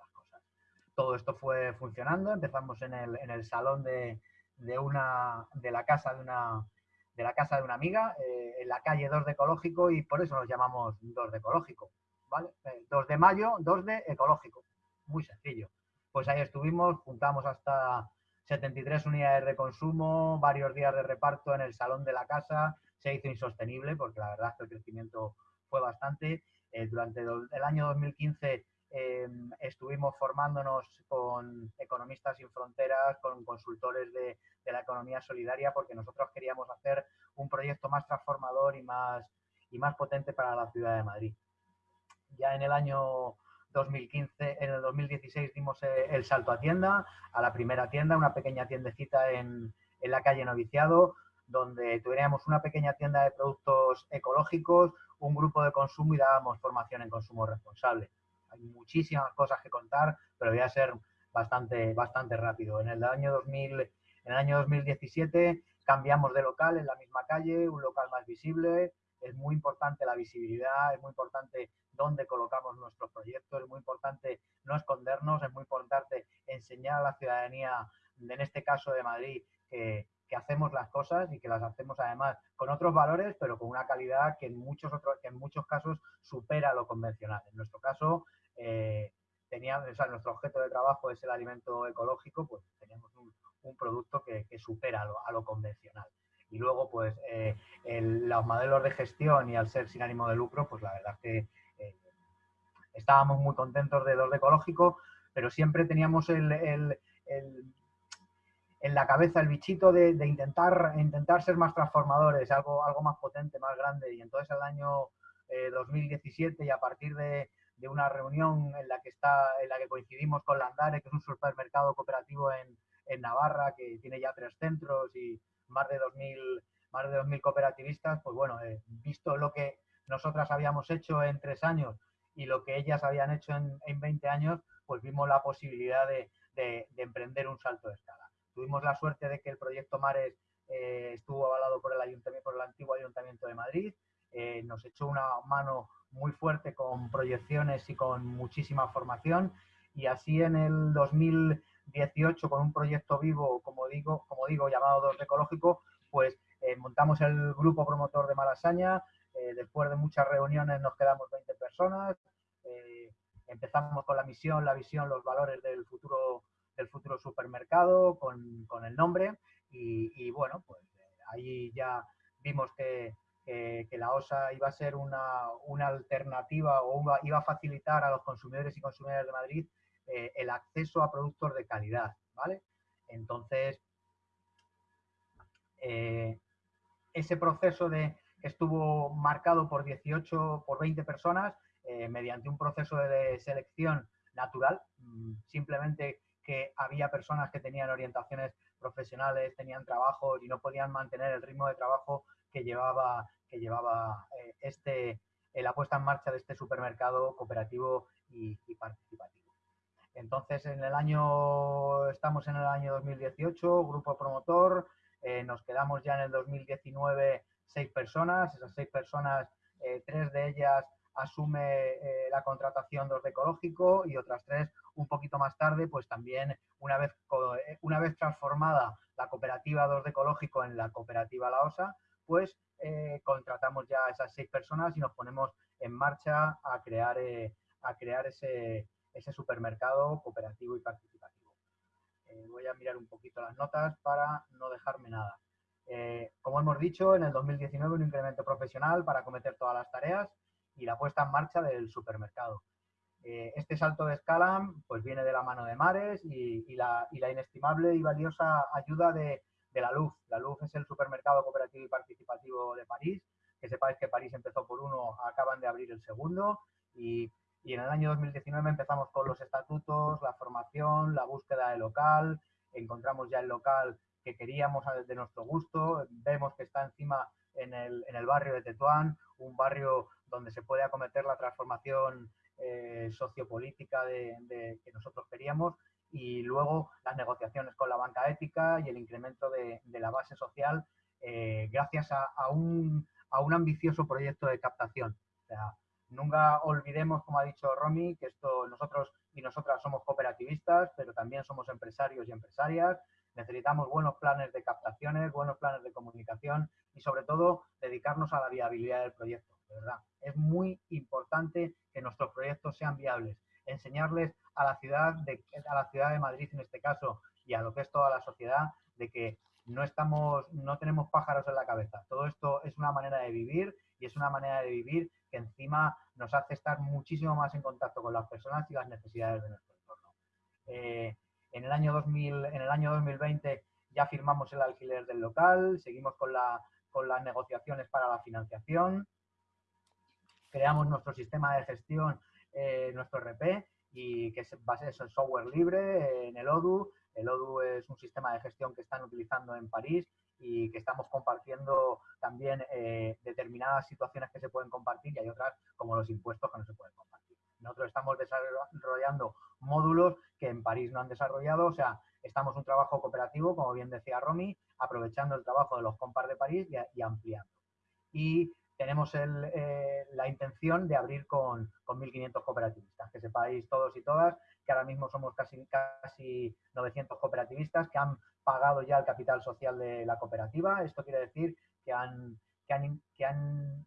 todo esto fue funcionando. Empezamos en el, en el salón de, de, una, de la casa de una, de la casa de una amiga, eh, en la calle 2 de Ecológico, y por eso nos llamamos 2 de Ecológico. ¿vale? 2 eh, de mayo, 2 de Ecológico. Muy sencillo. Pues ahí estuvimos, juntamos hasta 73 unidades de consumo, varios días de reparto en el salón de la casa. Se hizo insostenible porque la verdad es que el crecimiento fue bastante. Eh, durante el año 2015 Em, estuvimos formándonos con Economistas sin Fronteras, con consultores de, la economía solidaria, porque nosotros queríamos hacer un proyecto más transformador y más, y más potente para la ciudad de Madrid. Ya en el año 2015, en el 2016 dimos eh, el salto a tienda, a la primera tienda, una pequeña tiendecita en, en la calle Noviciado, donde tuviéramos una pequeña tienda de productos ecológicos, un grupo de consumo y dábamos formación en consumo responsable. Hay muchísimas cosas que contar, pero voy a ser bastante, bastante rápido. En el año 2000, en el año 2017 cambiamos de local en la misma calle, un local más visible. Es muy importante la visibilidad, es muy importante dónde colocamos nuestros proyectos, es muy importante no escondernos, es muy importante enseñar a la ciudadanía, en este caso de Madrid, que, hacemos las cosas y que las hacemos además con otros valores, pero con una calidad que en muchos, otros, que en muchos casos supera lo convencional. En nuestro caso, eh, teníamos, nuestro objeto de trabajo es el alimento ecológico, pues teníamos un, producto que, supera a lo, convencional. Y luego, pues, eh, los modelos de gestión y al ser sin ánimo de lucro, pues la verdad es que eh, estábamos muy contentos de de ecológico, pero siempre teníamos el en la cabeza el bichito de, intentar, intentar ser más transformadores, algo, algo más potente, más grande. Y entonces el año 2017 eh, y a partir de, una reunión en la que está, en la que coincidimos con Landare, que es un supermercado cooperativo en, Navarra, que tiene ya tres centros y más de 2.000 más de 2.000 cooperativistas, pues bueno, eh, visto lo que nosotras habíamos hecho en tres años y lo que ellas habían hecho en, en 20 años, pues vimos la posibilidad de, de emprender un salto de escala. Tuvimos la suerte de que el proyecto Mares eh, estuvo avalado por el, ayuntamiento, por el antiguo Ayuntamiento de Madrid. Eh, nos echó una mano muy fuerte con proyecciones y con muchísima formación. Y así en el 2018, con un proyecto vivo, como digo, como digo llamado Dos Ecológico, pues eh, montamos el grupo promotor de Malasaña. después de muchas reuniones nos quedamos 20 personas. empezamos con la misión, la visión, los valores del futuro del futuro supermercado con, con el nombre y, bueno, pues eh, ahí ya vimos que, que, la OSA iba a ser una, una alternativa o iba a facilitar a los consumidores y consumidoras de Madrid eh, el acceso a productos de calidad, ¿vale? Entonces, eh, ese proceso de, estuvo marcado por 18, por 20 personas, mediante un proceso de selección natural, mm, simplemente que había personas que tenían orientaciones profesionales, tenían trabajo y no podían mantener el ritmo de trabajo que llevaba, que llevaba eh, este, la puesta en marcha de este supermercado cooperativo y, participativo. Entonces, en el año, estamos en el año 2018, grupo promotor, eh, nos quedamos ya en el 2019 seis personas, esas seis personas, eh, tres de ellas asume eh, la contratación de ecológico y otras tres un poquito más tarde, pues también una vez, una vez transformada la cooperativa 2 de ecológico en la cooperativa La Osa, pues contratamos ya a esas seis personas y nos ponemos en marcha a crear, a crear ese, ese, supermercado cooperativo y participativo. voy a mirar un poquito las notas para no dejarme nada. como hemos dicho, en el 2019 un incremento profesional para cometer todas las tareas y la puesta en marcha del supermercado. Eh, este salto de escala pues viene de la mano de Mares y, la, inestimable y valiosa ayuda de, la Luz. La Luz es el supermercado cooperativo y participativo de París. Que sepáis que París empezó por uno, acaban de abrir el segundo y, y en el año 2019 empezamos con los estatutos, la formación, la búsqueda de local, encontramos ya el local que queríamos de nuestro gusto, vemos que está encima en el, en el barrio de Tetuán, un barrio donde se puede acometer la transformación eh, sociopolítica de, que nosotros queríamos y luego las negociaciones con la banca ética y el incremento de, la base social eh, gracias a, un, a, un, ambicioso proyecto de captación. Nunca olvidemos, como ha dicho Romy, que esto nosotros y nosotras somos cooperativistas, pero también somos empresarios y empresarias. Necesitamos buenos planes de captaciones, buenos planes de comunicación y sobre todo dedicarnos a la viabilidad del proyecto verdad. Es muy importante que nuestros proyectos sean viables. Enseñarles a la ciudad de, a la ciudad de Madrid en este caso y a lo que es toda la sociedad de que no estamos, no tenemos pájaros en la cabeza. Todo esto es una manera de vivir y es una manera de vivir encima nos hace estar muchísimo más en contacto con las personas y las necesidades de nuestro entorno. Eh, en, el año 2000, en el año 2020 ya firmamos el alquiler del local, seguimos con, la, con las negociaciones para la financiación creamos nuestro sistema de gestión, eh, nuestro RP, y que es base en software libre, en el ODU. El ODU es un sistema de gestión que están utilizando en París y que estamos compartiendo también eh, determinadas situaciones que se pueden compartir y hay otras como los impuestos que no se pueden compartir. Nosotros estamos desarrollando módulos que en París no han desarrollado, o sea, estamos un trabajo cooperativo, como bien decía Romy, aprovechando el trabajo de los compas de París y, ampliando. Y tenemos eh, la intención de abrir con, con 1.500 cooperativistas. Que sepáis todos y todas que ahora mismo somos casi, casi 900 cooperativistas que han pagado ya el capital social de la cooperativa. Esto quiere decir que han, que han, que han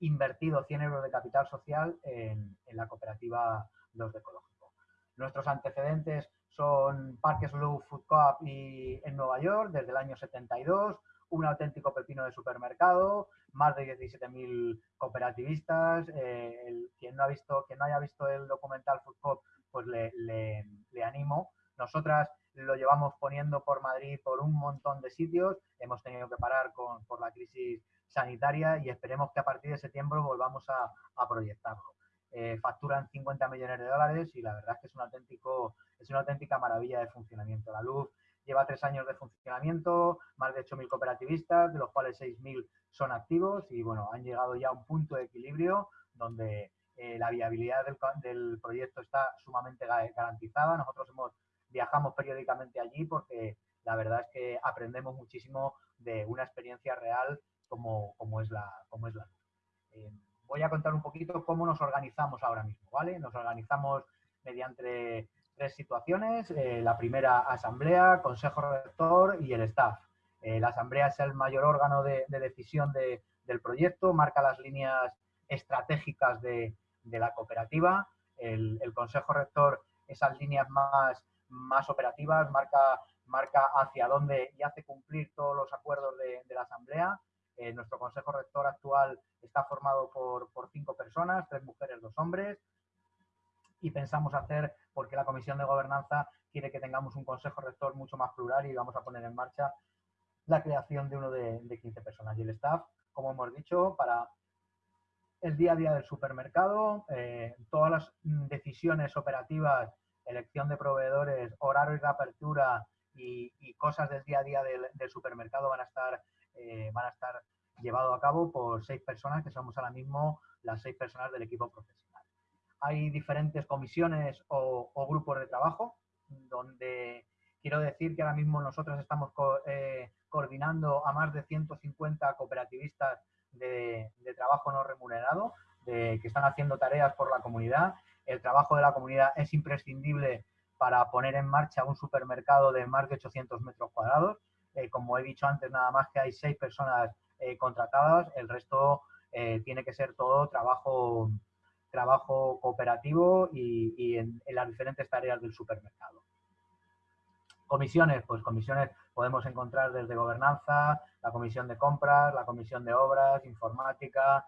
invertido 100 euros de capital social en, en la cooperativa Los de Ecológico. Nuestros antecedentes son Parques Slow Food Coop y en Nueva York desde el año 72, un auténtico pepino de supermercado, más de 17.000 cooperativistas. Eh, quien, no ha visto, quien no haya visto el documental Food Coop, pues le, le, animo. Nosotras lo llevamos poniendo por Madrid por un montón de sitios. Hemos tenido que parar con, por la crisis sanitaria y esperemos que a partir de septiembre volvamos a, proyectarlo. Eh, facturan 50 millones de dólares y la verdad es que es, un auténtico, es una auténtica maravilla de funcionamiento. La luz lleva tres años de funcionamiento, más de 8.000 cooperativistas, de los cuales 6.000 son activos y bueno, han llegado ya a un punto de equilibrio donde eh, la viabilidad del, del, proyecto está sumamente garantizada. Nosotros hemos, viajamos periódicamente allí porque la verdad es que aprendemos muchísimo de una experiencia real como, como es la, como es la eh, voy a contar un poquito cómo nos organizamos ahora mismo, ¿vale? Nos organizamos mediante tres situaciones. Eh, la primera, asamblea, consejo rector y el staff. La asamblea es el mayor órgano de, decisión del proyecto, marca las líneas estratégicas de, la cooperativa. El, consejo rector, esas líneas más, más operativas, marca, marca hacia dónde y hace cumplir todos los acuerdos de, la asamblea. Eh, nuestro consejo rector actual está formado por, cinco personas, tres mujeres, dos hombres, y pensamos hacer, porque la Comisión de Gobernanza quiere que tengamos un consejo rector mucho más plural y vamos a poner en marcha la creación de uno de, 15 personas. Y el staff, como hemos dicho, para el día a día del supermercado, eh, todas las decisiones operativas, elección de proveedores, horarios de apertura y, cosas del día a día del, supermercado van a estar, eh, van a estar llevado a cabo por seis personas, que somos ahora mismo las seis personas del equipo profesional. Hay diferentes comisiones o, grupos de trabajo, donde quiero decir que ahora mismo nosotros estamos eh, coordinando a más de 150 cooperativistas de, trabajo no remunerado, de, que están haciendo tareas por la comunidad. El trabajo de la comunidad es imprescindible para poner en marcha un supermercado de más de 800 metros cuadrados. Eh, como he dicho antes, nada más que hay seis personas eh, contratadas, el resto eh, tiene que ser todo trabajo, trabajo cooperativo y, en, las diferentes tareas del supermercado. Comisiones, pues comisiones podemos encontrar desde gobernanza, la comisión de compras, la comisión de obras, informática,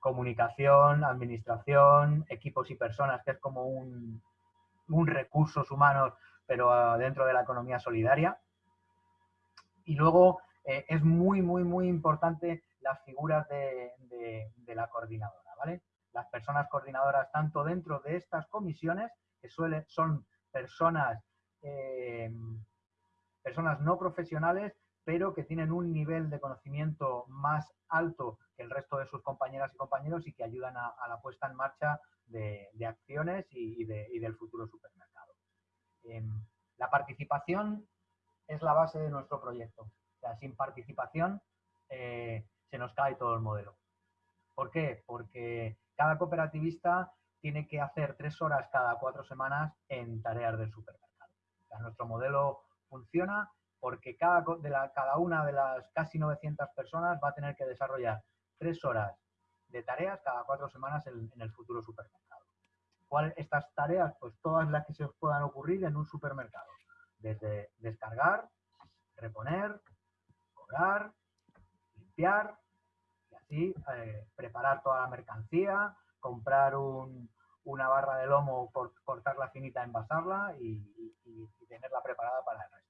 comunicación, administración, equipos y personas, que es como un, un recursos humanos, pero ah, dentro de la economía solidaria. Y luego eh, es muy, muy, muy importante las figuras de, la coordinadora, ¿vale? Las personas coordinadoras, tanto dentro de estas comisiones, que suelen, son personas, eh, personas no profesionales, pero que tienen un nivel de conocimiento más alto que el resto de sus compañeras y compañeros y que ayudan a, la puesta en marcha de, acciones y, del futuro supermercado. Em, la participación es la base de nuestro proyecto sin participación eh, se nos cae todo el modelo. ¿Por qué? Porque cada cooperativista tiene que hacer tres horas cada cuatro semanas en tareas del supermercado. nuestro modelo funciona porque cada, de la, cada una de las casi 900 personas va a tener que desarrollar tres horas de tareas cada cuatro semanas en, el futuro supermercado. ¿Cuáles estas tareas? Pues todas las que se puedan ocurrir en un supermercado. Desde descargar, reponer, limpiar y así eh, preparar toda la mercancía, comprar una barra de lomo, cortarla finita, envasarla y, tenerla preparada para el resto.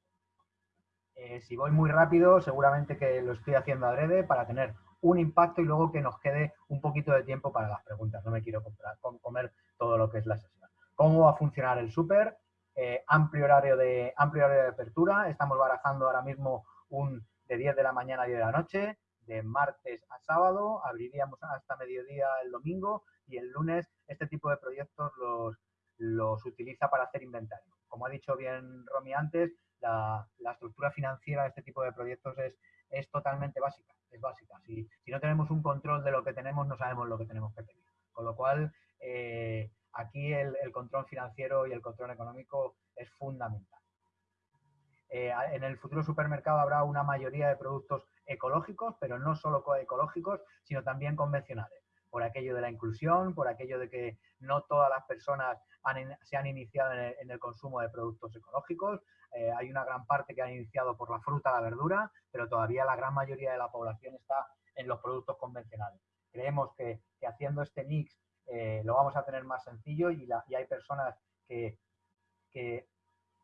Eh, si voy muy rápido, seguramente que lo estoy haciendo adrede para tener un impacto y luego que nos quede un poquito de tiempo para las preguntas. No me quiero comprar, comer todo lo que es la sesión. ¿Cómo va a funcionar el súper? Eh, amplio, horario de, amplio horario de apertura. Estamos barajando ahora mismo un de 10 de la mañana a 10 de la noche, de martes a sábado, abriríamos hasta mediodía el domingo y el lunes este tipo de proyectos los, los utiliza para hacer inventario. Como ha dicho bien Romy antes, la, estructura financiera de este tipo de proyectos es, es totalmente básica. Es básica. Si, no tenemos un control de lo que tenemos, no sabemos lo que tenemos que pedir. Con lo cual, eh, aquí el, control financiero y el control económico es fundamental. Eh, en el futuro supermercado habrá una mayoría de productos ecológicos, pero no solo ecológicos, sino también convencionales por aquello de la inclusión, por aquello de que no todas las personas se han iniciado en el, consumo de productos ecológicos. Eh, hay una gran parte que han iniciado por la fruta, la verdura, pero todavía la gran mayoría de la población está en los productos convencionales. Creemos que, haciendo este mix eh, lo vamos a tener más sencillo y, hay personas que,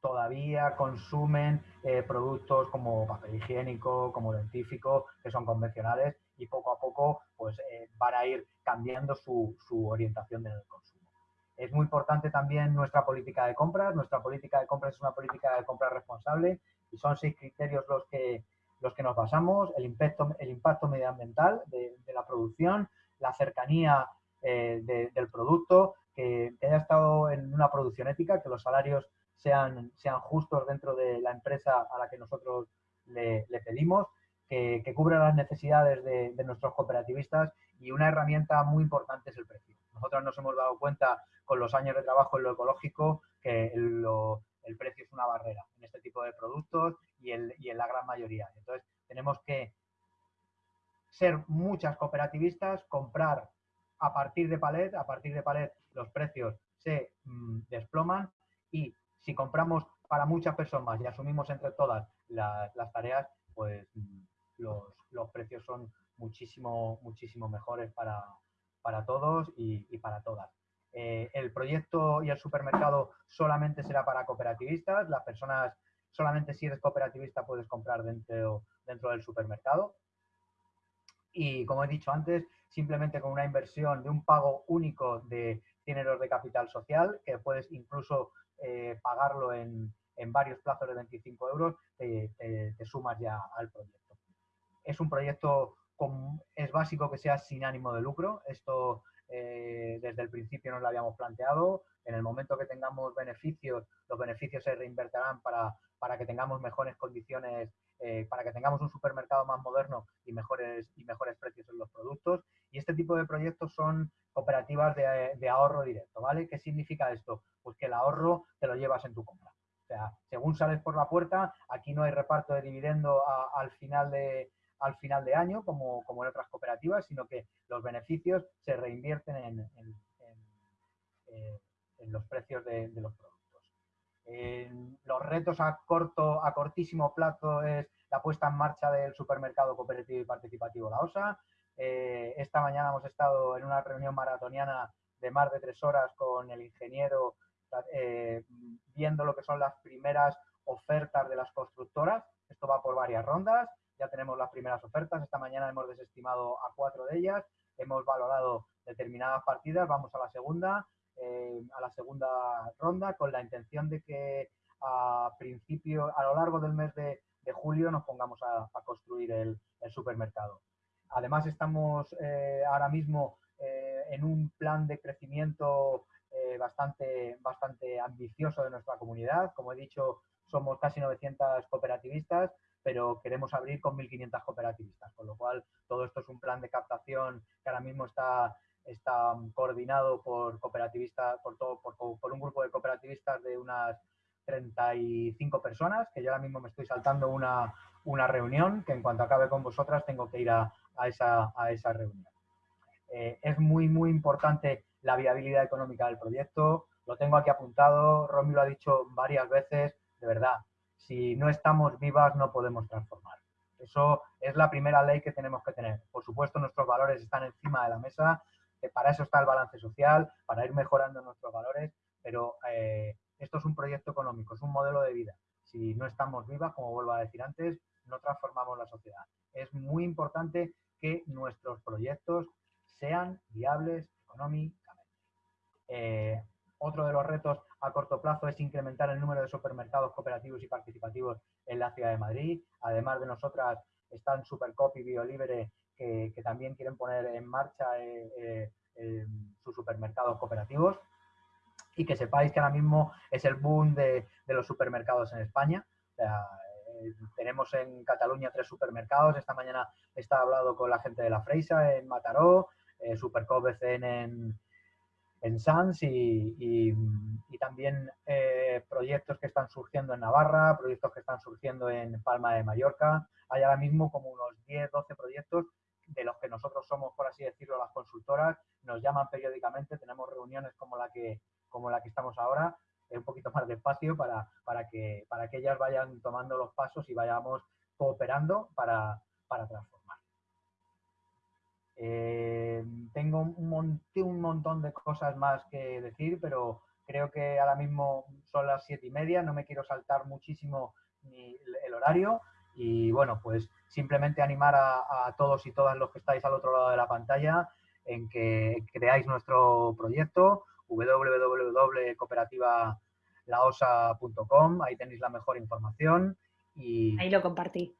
todavía consumen eh, productos como papel higiénico, como dentífico, que son convencionales y poco a poco pues van a ir cambiando su, orientación en el consumo. Es muy importante también nuestra política de compras. Nuestra política de compras es una política de compras responsable y son seis criterios los que, los que nos basamos. El impacto, el impacto medioambiental de, la producción, la cercanía eh, del producto, que, haya estado en una producción ética, que los salarios sean, sean justos dentro de la empresa a la que nosotros le pedimos que, cubra las necesidades de, nuestros cooperativistas y una herramienta muy importante es el precio. Nosotros nos hemos dado cuenta con los años de trabajo en lo ecológico que el precio es una barrera en este tipo de productos y, en la gran mayoría. Entonces, tenemos que ser muchas cooperativistas, comprar a partir de palet, a partir de palet los precios se mm, desploman y si compramos para muchas personas y asumimos entre todas las tareas, pues mm, los, precios son muchísimo, muchísimo mejores para, todos y, para todas. Eh, el proyecto y el supermercado solamente será para cooperativistas. Las personas, solamente si eres cooperativista puedes comprar dentro, dentro del supermercado. Y como he dicho antes, simplemente con una inversión de un pago único de 100 euros de capital social, que puedes incluso eh, pagarlo en, varios plazos de 25 euros, te sumas ya al proyecto. Es un proyecto, es básico que sea sin ánimo de lucro. Esto eh, desde el principio nos lo habíamos planteado. En el momento que tengamos beneficios, los beneficios se reinvertirán para, para que tengamos mejores condiciones, eh, para que tengamos un supermercado más moderno y mejores, y mejores precios en los productos. Y este tipo de proyectos son cooperativas de, ahorro directo, ¿vale? ¿Qué significa esto? Pues que el ahorro te lo llevas en tu compra. O sea, según sales por la puerta, aquí no hay reparto de dividendo al final de, al final de año, como, en otras cooperativas, sino que los beneficios se reinvierten en, eh, los precios de, los productos. los retos a corto, a cortísimo plazo es la puesta en marcha del supermercado cooperativo y participativo La Osa. Eh, esta mañana hemos estado en una reunión maratoniana de más de tres horas con el ingeniero eh, viendo lo que son las primeras ofertas de las constructoras. Esto va por varias rondas ya tenemos las primeras ofertas. Esta mañana hemos desestimado a cuatro de ellas, hemos valorado determinadas partidas, vamos a la segunda, eh, a la segunda ronda con la intención de que a principio, a lo largo del mes de, julio nos pongamos a, construir el, supermercado. Además estamos eh, ahora mismo eh, en un plan de crecimiento bastante, bastante ambicioso de nuestra comunidad. Como he dicho, somos casi 900 cooperativistas pero queremos abrir con 1.500 cooperativistas, con lo cual todo esto es un plan de captación que ahora mismo está, está coordinado por cooperativistas, por, todo, por, un grupo de cooperativistas de unas 35 personas, que yo ahora mismo me estoy saltando una, una reunión, que en cuanto acabe con vosotras tengo que ir a, a, esa, a esa, reunión. Eh, es muy, muy importante la viabilidad económica del proyecto, lo tengo aquí apuntado, Romy lo ha dicho varias veces, de verdad, si no estamos vivas no podemos transformar. Eso es la primera ley que tenemos que tener. Por supuesto, nuestros valores están encima de la mesa, para eso está el balance social, para ir mejorando nuestros valores, pero eh, esto es un proyecto económico, es un modelo de vida. Si no estamos vivas, como vuelvo a decir antes, no transformamos la sociedad. Es muy importante que nuestros proyectos sean viables económicamente. Eh, otro de los retos a corto plazo es incrementar el número de supermercados cooperativos y participativos en la ciudad de Madrid. Además de nosotras, están Supercop y BioLibre que, que también quieren poner en marcha eh, eh, sus supermercados cooperativos. Y que sepáis que ahora mismo es el boom de, los supermercados en España. Tenemos en Cataluña tres supermercados. Esta mañana está hablado con la gente de la Freisa en Mataró, Supercop BCN en, en Sans y, también eh, proyectos que están surgiendo en Navarra, proyectos que están surgiendo en Palma de Mallorca. Hay ahora mismo como unos 10, 12 proyectos de los que nosotros somos, por así decirlo, las consultoras. Nos llaman periódicamente, tenemos reuniones como la que, como la que estamos ahora, un poquito más despacio para, para, que, para que ellas vayan tomando los pasos y vayamos cooperando para, para transformar. Eh, tengo un, un montón de cosas más que decir, pero creo que ahora mismo son las siete y media, no me quiero saltar muchísimo ni el horario y bueno, pues simplemente animar a, todos y todas los que estáis al otro lado de la pantalla en que creáis nuestro proyecto www.cooperativalaosa.com, ahí tenéis la mejor información y... Ahí lo compartí.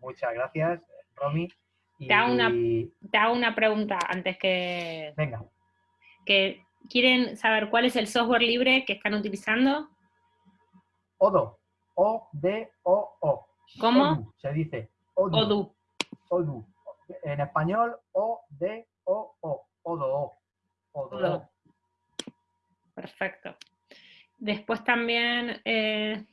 Muchas gracias, Romy. Te hago, una, una pregunta antes que... Venga. Que quieren saber cuál es el software libre que están utilizando. Odo. O-D-O-O. ¿Cómo? se dice. Odu. Odu. En español, O-D-O-O. Odo. Odo. Perfecto. Después también eh,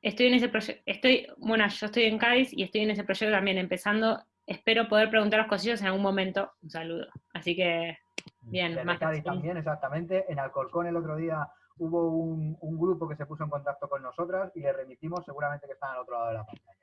estoy en ese proyecto, estoy, bueno, yo estoy en Cádiz y estoy en ese proyecto también empezando espero poder preguntar los cosillos en algún momento. Un saludo. Así que, bien. más también, exactamente. En Alcorcón el otro día hubo un, grupo que se puso en contacto con nosotras y le remitimos, seguramente que están al otro lado de la pantalla.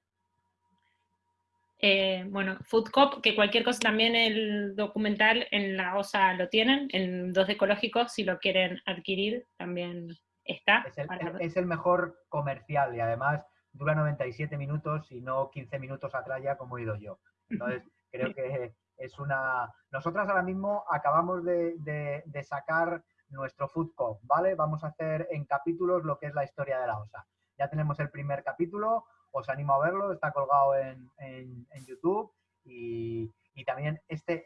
Eh, bueno, Foodcop, que cualquier cosa también el documental en la OSA lo tienen, en dos ecológicos, si lo quieren adquirir, también está. Es el, es el mejor comercial y además dura 97 minutos y no 15 minutos atrás ya como he ido yo. Entonces, *laughs* creo que es una... Nosotras ahora mismo acabamos de, sacar nuestro Food Cop, ¿vale? Vamos a hacer en capítulos lo que es la historia de la OSA. Ya tenemos el primer capítulo, os animo a verlo, está colgado en, YouTube y, también este,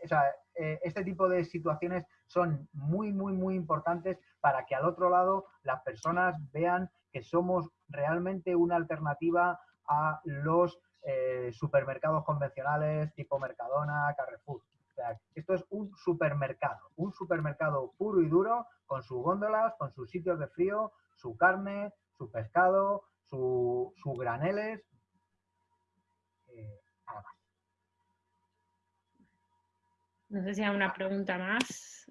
eh, este tipo de situaciones son muy, muy, muy importantes para que al otro lado las personas vean que somos realmente una alternativa a los eh, supermercados convencionales tipo Mercadona, Carrefour. Esto es un supermercado, un supermercado puro y duro, con sus góndolas, con sus sitios de frío, su carne, su pescado, sus su graneles. Eh, nada más. No sé si hay una pregunta más.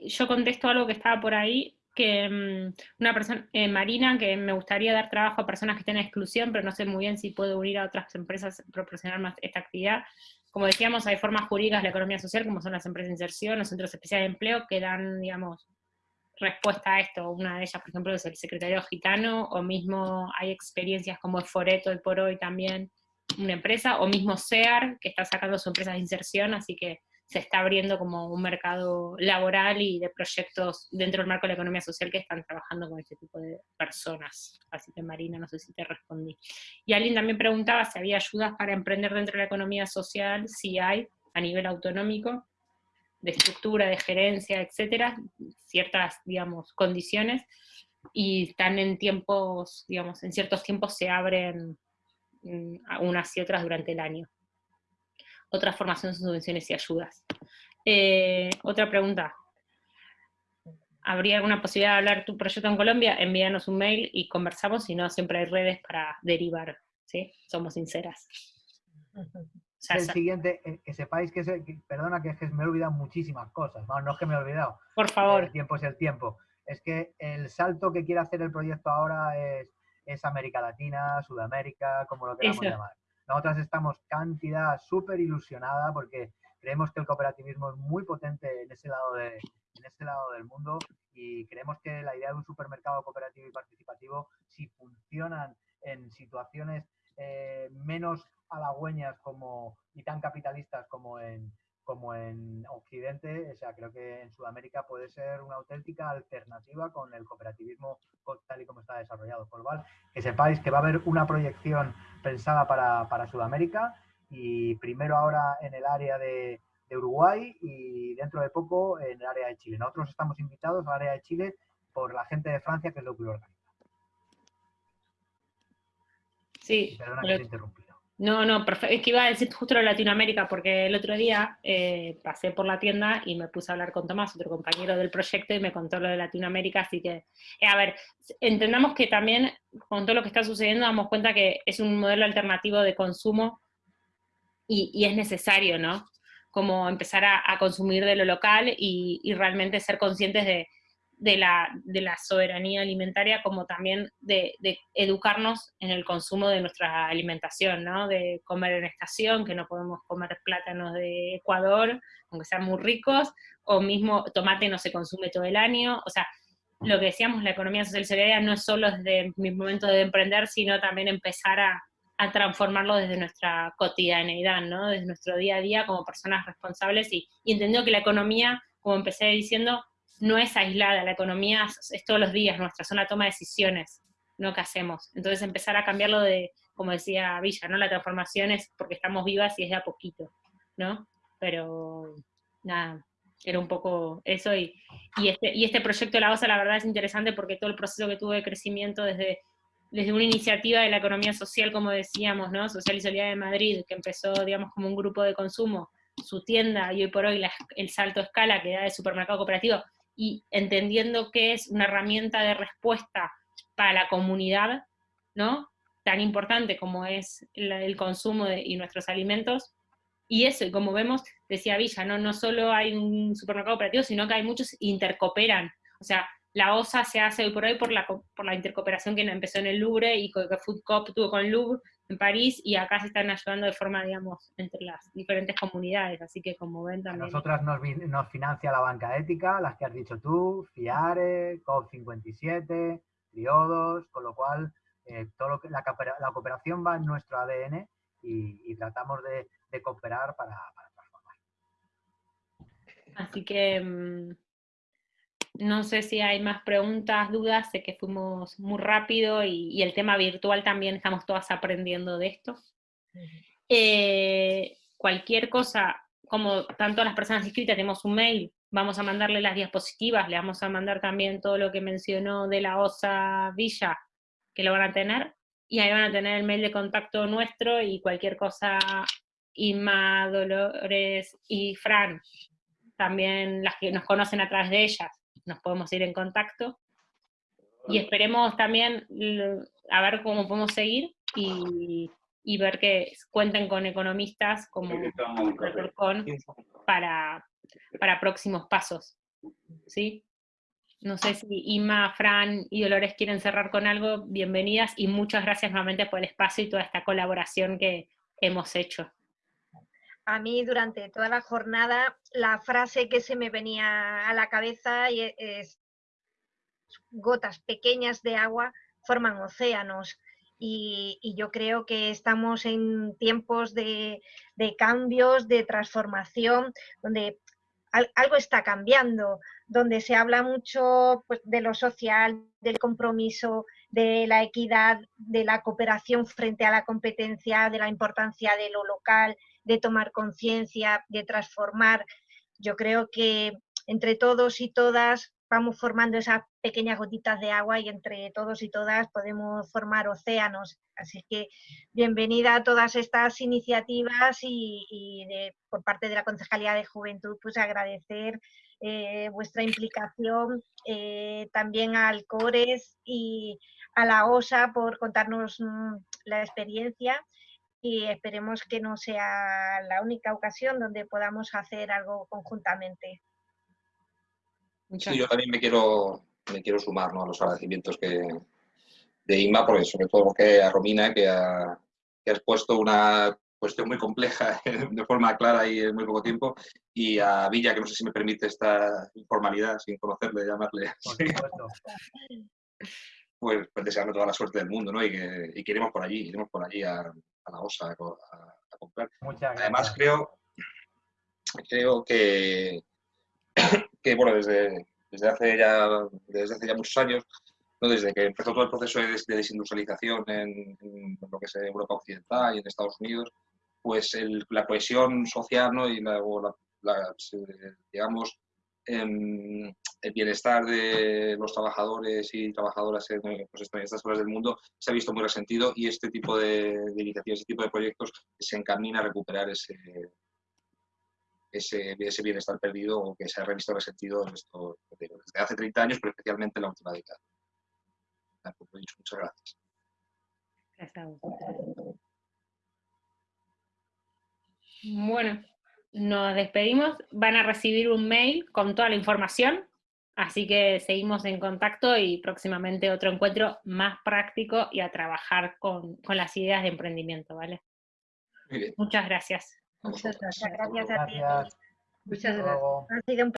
Yo contesto algo que estaba por ahí que mm, una persona, eh, Marina, que me gustaría dar trabajo a personas que estén en exclusión, pero no sé muy bien si puedo unir a otras empresas, proporcionar más esta actividad. Como decíamos, hay formas jurídicas de la economía social, como son las empresas de inserción, los centros especiales de empleo, que dan, digamos, respuesta a esto. Una de ellas, por ejemplo, es el secretario gitano, o mismo hay experiencias como Foreto y por hoy también, una empresa, o mismo SEAR, que está sacando su empresa de inserción, así que se está abriendo como un mercado laboral y de proyectos dentro del marco de la economía social que están trabajando con este tipo de personas. Así que Marina, no sé si te respondí. Y alguien también preguntaba si había ayudas para emprender dentro de la economía social, si hay, a nivel autonómico, de estructura, de gerencia, etcétera, ciertas, digamos, condiciones, y están en tiempos, digamos, en ciertos tiempos se abren mm, unas y otras durante el año otra formación, subvenciones y ayudas. Eh, otra pregunta. ¿Habría alguna posibilidad de hablar tu proyecto en Colombia? Envíanos un mail y conversamos, si no, siempre hay redes para derivar, ¿sí? Somos sinceras. el siguiente, eh, que sepáis que, perdona que, es que me he olvidado muchísimas cosas, no, es que me he olvidado. Por favor. El tiempo es el tiempo. Es que el salto que quiere hacer el proyecto ahora es, es América Latina, Sudamérica, como lo queramos llamar. Nosotras estamos cantidad súper ilusionada porque creemos que el cooperativismo es muy potente en ese, lado de, en ese lado del mundo y creemos que la idea de un supermercado cooperativo y participativo, si funcionan en situaciones eh, menos halagüeñas como, y tan capitalistas como en, como en Occidente, o sea, creo que en Sudamérica puede ser una auténtica alternativa con el cooperativismo tal y como está desarrollado. Por lo que sepáis que va a haber una proyección pensada para, para Sudamérica y primero ahora en el área de, de, Uruguay y dentro de poco en el área de Chile. Nosotros estamos invitados al área de Chile por la gente de Francia, que es lo que lo organiza. Sí. Perdona que te interrumpí. No, no, perfecto. Es que iba a decir justo lo de Latinoamérica, porque el otro día eh, pasé por la tienda y me puse a hablar con Tomás, otro compañero del proyecto, y me contó lo de Latinoamérica, así que, eh, a ver, entendamos que también con todo lo que está sucediendo damos cuenta que es un modelo alternativo de consumo y, es necesario, ¿no? Como empezar a, consumir de lo local y realmente ser conscientes de, de la, de la soberanía alimentaria como también de, educarnos en el consumo de nuestra alimentación, ¿no? De comer en estación, que no podemos comer plátanos de Ecuador, aunque sean muy ricos, o mismo tomate no se consume todo el año, o sea, lo que decíamos, la economía social solidaria no es solo desde mi momento de emprender, sino también empezar a, a transformarlo desde nuestra cotidianeidad, ¿no? Desde nuestro día a día como personas responsables y, y entendiendo que la economía, como empecé diciendo, no es aislada, la economía es todos los días, nuestra zona toma decisiones, no que hacemos. Entonces empezar a cambiarlo de, como decía Villa, ¿no? La transformación es porque estamos vivas y es de a poquito, ¿no? Pero nada, era un poco eso y, y, este, y este proyecto de la OSA la verdad es interesante porque todo el proceso que tuvo de crecimiento desde, desde una iniciativa de la economía social, como decíamos, ¿no? Social y Solidaria de Madrid, que empezó, digamos, como un grupo de consumo, su tienda y hoy por hoy el salto a escala que da de supermercado cooperativo, y entendiendo que es una herramienta de respuesta para la comunidad, ¿no? Tan importante como es el, consumo y nuestros alimentos. Y eso, como vemos, decía Villa, ¿no? no solo hay un supermercado operativo, sino que hay muchos intercooperan. O sea, la OSA se hace hoy por hoy por la, por la intercooperación que empezó en el Louvre y que Food Coop tuvo con el Louvre, en París y acá se están ayudando de forma, digamos, entre las diferentes comunidades, así que como ven también... A nosotras nos, nos financia la banca ética, las que has dicho tú, FIARE, COP57, Triodos, con lo cual eh, todo lo que, la, la, cooperación va en nuestro ADN y, tratamos de, cooperar para, para, transformar. Así que... No sé si hay más preguntas, dudas, sé que fuimos muy rápido y, el tema virtual también estamos todas aprendiendo de esto. Eh, cualquier cosa, como tanto las personas inscritas tenemos un mail, vamos a mandarle las diapositivas, le vamos a mandar también todo lo que mencionó de la OSA Villa, que lo van a tener, y ahí van a tener el mail de contacto nuestro y cualquier cosa, Inma, Dolores y Fran, también las que nos conocen a través de ellas, nos podemos ir en contacto. Y esperemos también a ver cómo podemos seguir y, ver que cuenten con economistas como para, para próximos pasos. ¿Sí? No sé si Ima, Fran y Dolores quieren cerrar con algo, bienvenidas y muchas gracias nuevamente por el espacio y toda esta colaboración que hemos hecho a mí durante toda la jornada la frase que se me venía a la cabeza e, es gotas pequeñas de agua forman océanos. Y, yo creo que estamos en tiempos de, cambios, de transformación, donde algo está cambiando, donde se habla mucho pues, de lo social, del compromiso, de la equidad, de la cooperación frente a la competencia, de la importancia de lo local, de tomar conciencia, de transformar. Yo creo que entre todos y todas vamos formando esas pequeñas gotitas de agua y entre todos y todas podemos formar océanos. Así que bienvenida a todas estas iniciativas y, por parte de la Concejalía de Juventud, pues agradecer eh, vuestra implicación, eh, también al CORES y a la OSA por contarnos mm, la experiencia y esperemos que no sea la única ocasión donde podamos hacer algo conjuntamente. Sí, yo también me quiero, me quiero sumar a los agradecimientos que, de IMA, porque sobre todo que a Romina, que ha, que ha expuesto una cuestión muy compleja *laughs* de forma clara y en muy poco tiempo, y a Villa, que no sé si me permite esta informalidad sin conocerle, llamarle. *laughs* pues, pues desearle toda la suerte del mundo, ¿no? Y que, y que iremos por allí, iremos por allí a, a la OSA a, a- a comprar. Además, creo, creo que, que bueno, desde, desde, hace ya, desde hace ya muchos años, ¿no? desde que empezó todo el proceso de, des- de desindustrialización en, en lo que es Europa Occidental y en Estados Unidos, pues el- la cohesión social ¿no? y la, o la- eh, digamos, el bienestar de los trabajadores y trabajadoras en, eh, pues, estas zonas del mundo se ha visto muy resentido y este tipo de, iniciativas, este tipo de proyectos se encamina a recuperar ese, ese, ese bienestar perdido o que se ha revisto resentido en esto, desde hace 30 años, pero especialmente en la última década. Muchas gracias. Bueno, nos despedimos. Van a recibir un mail con toda la información, así que seguimos en contacto y próximamente otro encuentro más práctico y a trabajar con, con las ideas de emprendimiento, ¿vale? Muy bien. Muchas gracias. Muchas gracias. Gracias a ti. Gracias. Muchas gracias.